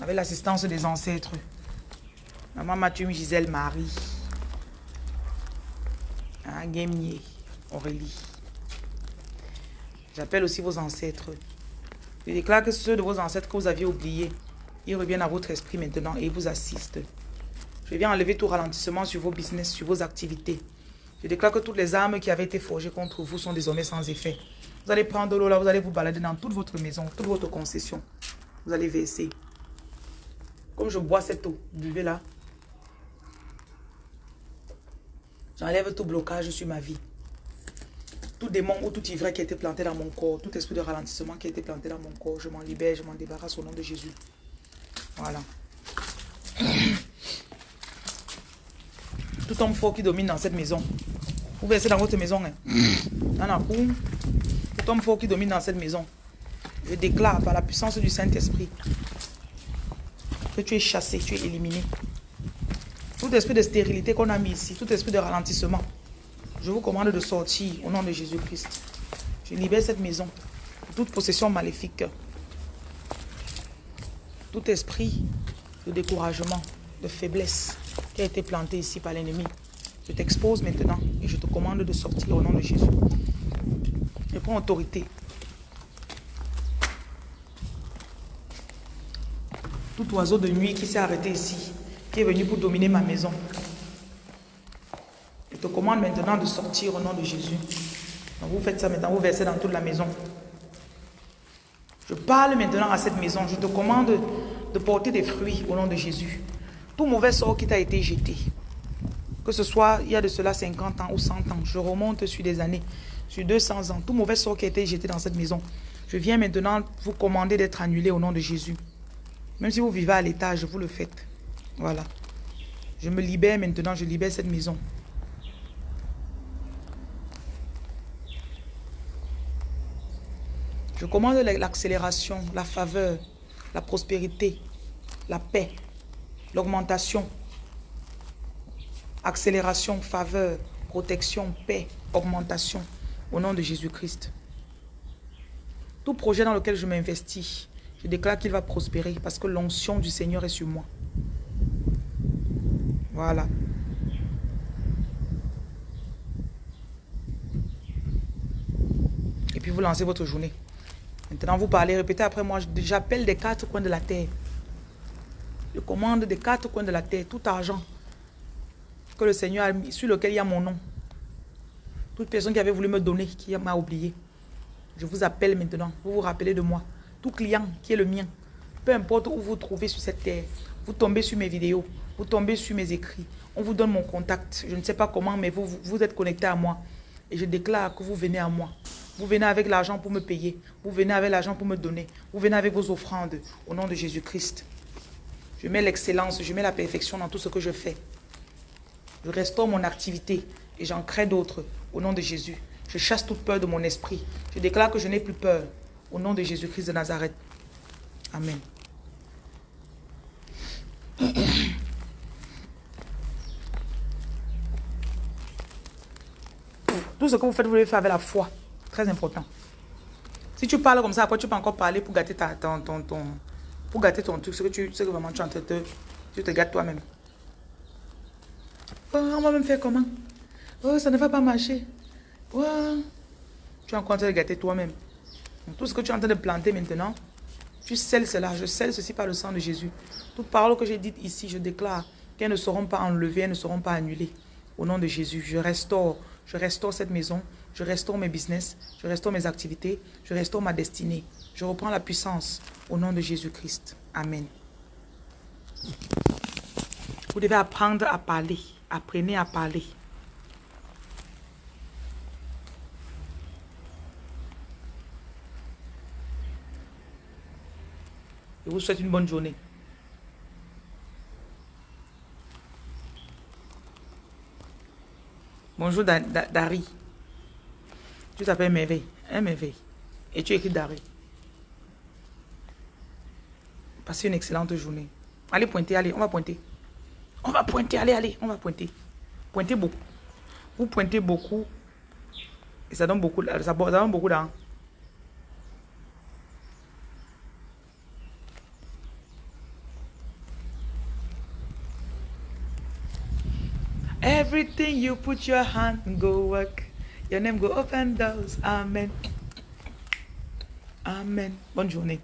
Avec l'assistance des ancêtres. Maman Mathieu Gisèle Marie. Hein, Aurélie. J'appelle aussi vos ancêtres. Je déclare que ceux de vos ancêtres que vous aviez oubliés, ils reviennent à votre esprit maintenant et vous assistent. Je viens enlever tout ralentissement sur vos business, sur vos activités. Je déclare que toutes les armes qui avaient été forgées contre vous sont désormais sans effet. Vous allez prendre l'eau là, vous allez vous balader dans toute votre maison, toute votre concession. Vous allez verser. Comme je bois cette eau, buvez là. J'enlève tout blocage sur ma vie. Tout démon ou tout ivraie qui a été planté dans mon corps, tout esprit de ralentissement qui a été planté dans mon corps, je m'en libère, je m'en débarrasse au nom de Jésus. Voilà. Tout homme fort qui domine dans cette maison. Vous versez dans votre maison. Hein. Dans la cour. Tout homme fort qui domine dans cette maison. Je déclare par la puissance du Saint-Esprit que tu es chassé, tu es éliminé. Tout esprit de stérilité qu'on a mis ici, tout esprit de ralentissement, je vous commande de sortir au nom de Jésus-Christ. Je libère cette maison de toute possession maléfique. Tout esprit de découragement, de faiblesse, qui a été planté ici par l'ennemi. Je t'expose maintenant et je te commande de sortir au nom de Jésus. Je prends autorité. Tout oiseau de nuit qui s'est arrêté ici, qui est venu pour dominer ma maison. Je te commande maintenant de sortir au nom de Jésus. vous faites ça maintenant, vous versez dans toute la maison. Je parle maintenant à cette maison. Je te commande de porter des fruits au nom de Jésus. Tout mauvais sort qui t'a été jeté, que ce soit il y a de cela 50 ans ou 100 ans, je remonte sur des années, sur 200 ans, tout mauvais sort qui a été jeté dans cette maison, je viens maintenant vous commander d'être annulé au nom de Jésus. Même si vous vivez à l'étage, vous le faites. Voilà. Je me libère maintenant, je libère cette maison. Je commande l'accélération, la faveur, la prospérité, la paix, l'augmentation, accélération, faveur, protection, paix, augmentation, au nom de Jésus-Christ. Tout projet dans lequel je m'investis, je déclare qu'il va prospérer parce que l'onction du Seigneur est sur moi. Voilà. puis vous lancez votre journée. Maintenant, vous parlez, répétez après moi, j'appelle des quatre coins de la terre. Je commande des quatre coins de la terre, tout argent que le Seigneur a mis, sur lequel il y a mon nom. Toute personne qui avait voulu me donner, qui m'a oublié. Je vous appelle maintenant. Vous vous rappelez de moi. Tout client qui est le mien. Peu importe où vous vous trouvez sur cette terre. Vous tombez sur mes vidéos. Vous tombez sur mes écrits. On vous donne mon contact. Je ne sais pas comment, mais vous, vous êtes connecté à moi. Et je déclare que vous venez à moi. Vous venez avec l'argent pour me payer. Vous venez avec l'argent pour me donner. Vous venez avec vos offrandes. Au nom de Jésus-Christ. Je mets l'excellence, je mets la perfection dans tout ce que je fais. Je restaure mon activité et j'en crée d'autres au nom de Jésus. Je chasse toute peur de mon esprit. Je déclare que je n'ai plus peur au nom de Jésus-Christ de Nazareth. Amen. Tout ce que vous faites, vous devez faire avec la foi. Très important. Si tu parles comme ça, après tu peux encore parler pour gâter ta, ton, ton, ton, pour gâter ton truc, ce que, tu, ce que vraiment tu es en de... Tu te gâtes toi-même. On va même faire comment? Oh, ça ne va pas marcher. Oh. Tu es en train de gâter toi-même. Tout ce que tu es en train de planter maintenant, tu scelles cela. Je scelle ceci par le sang de Jésus. Toutes paroles que j'ai dites ici, je déclare qu'elles ne seront pas enlevées, elles ne seront pas annulées. Au nom de Jésus, je restaure. Je restaure cette maison. Je restaure mes business. Je restaure mes activités. Je restaure ma destinée. Je reprends la puissance au nom de Jésus-Christ. Amen. Vous devez apprendre à parler. Apprenez à parler. Je vous souhaite une bonne journée. Bonjour Dari. Tu t'appelles Merveille. Hein, Merveille. Et tu écris Dari. Passez une excellente journée. Allez pointer, allez, on va pointer. On va pointer, allez, allez, on va pointer. Pointez beaucoup. Vous pointez beaucoup. Et ça donne beaucoup, donne beaucoup d'argent. Everything you put your hand go work. Your name go open doors. Amen. Amen. Bonne journée.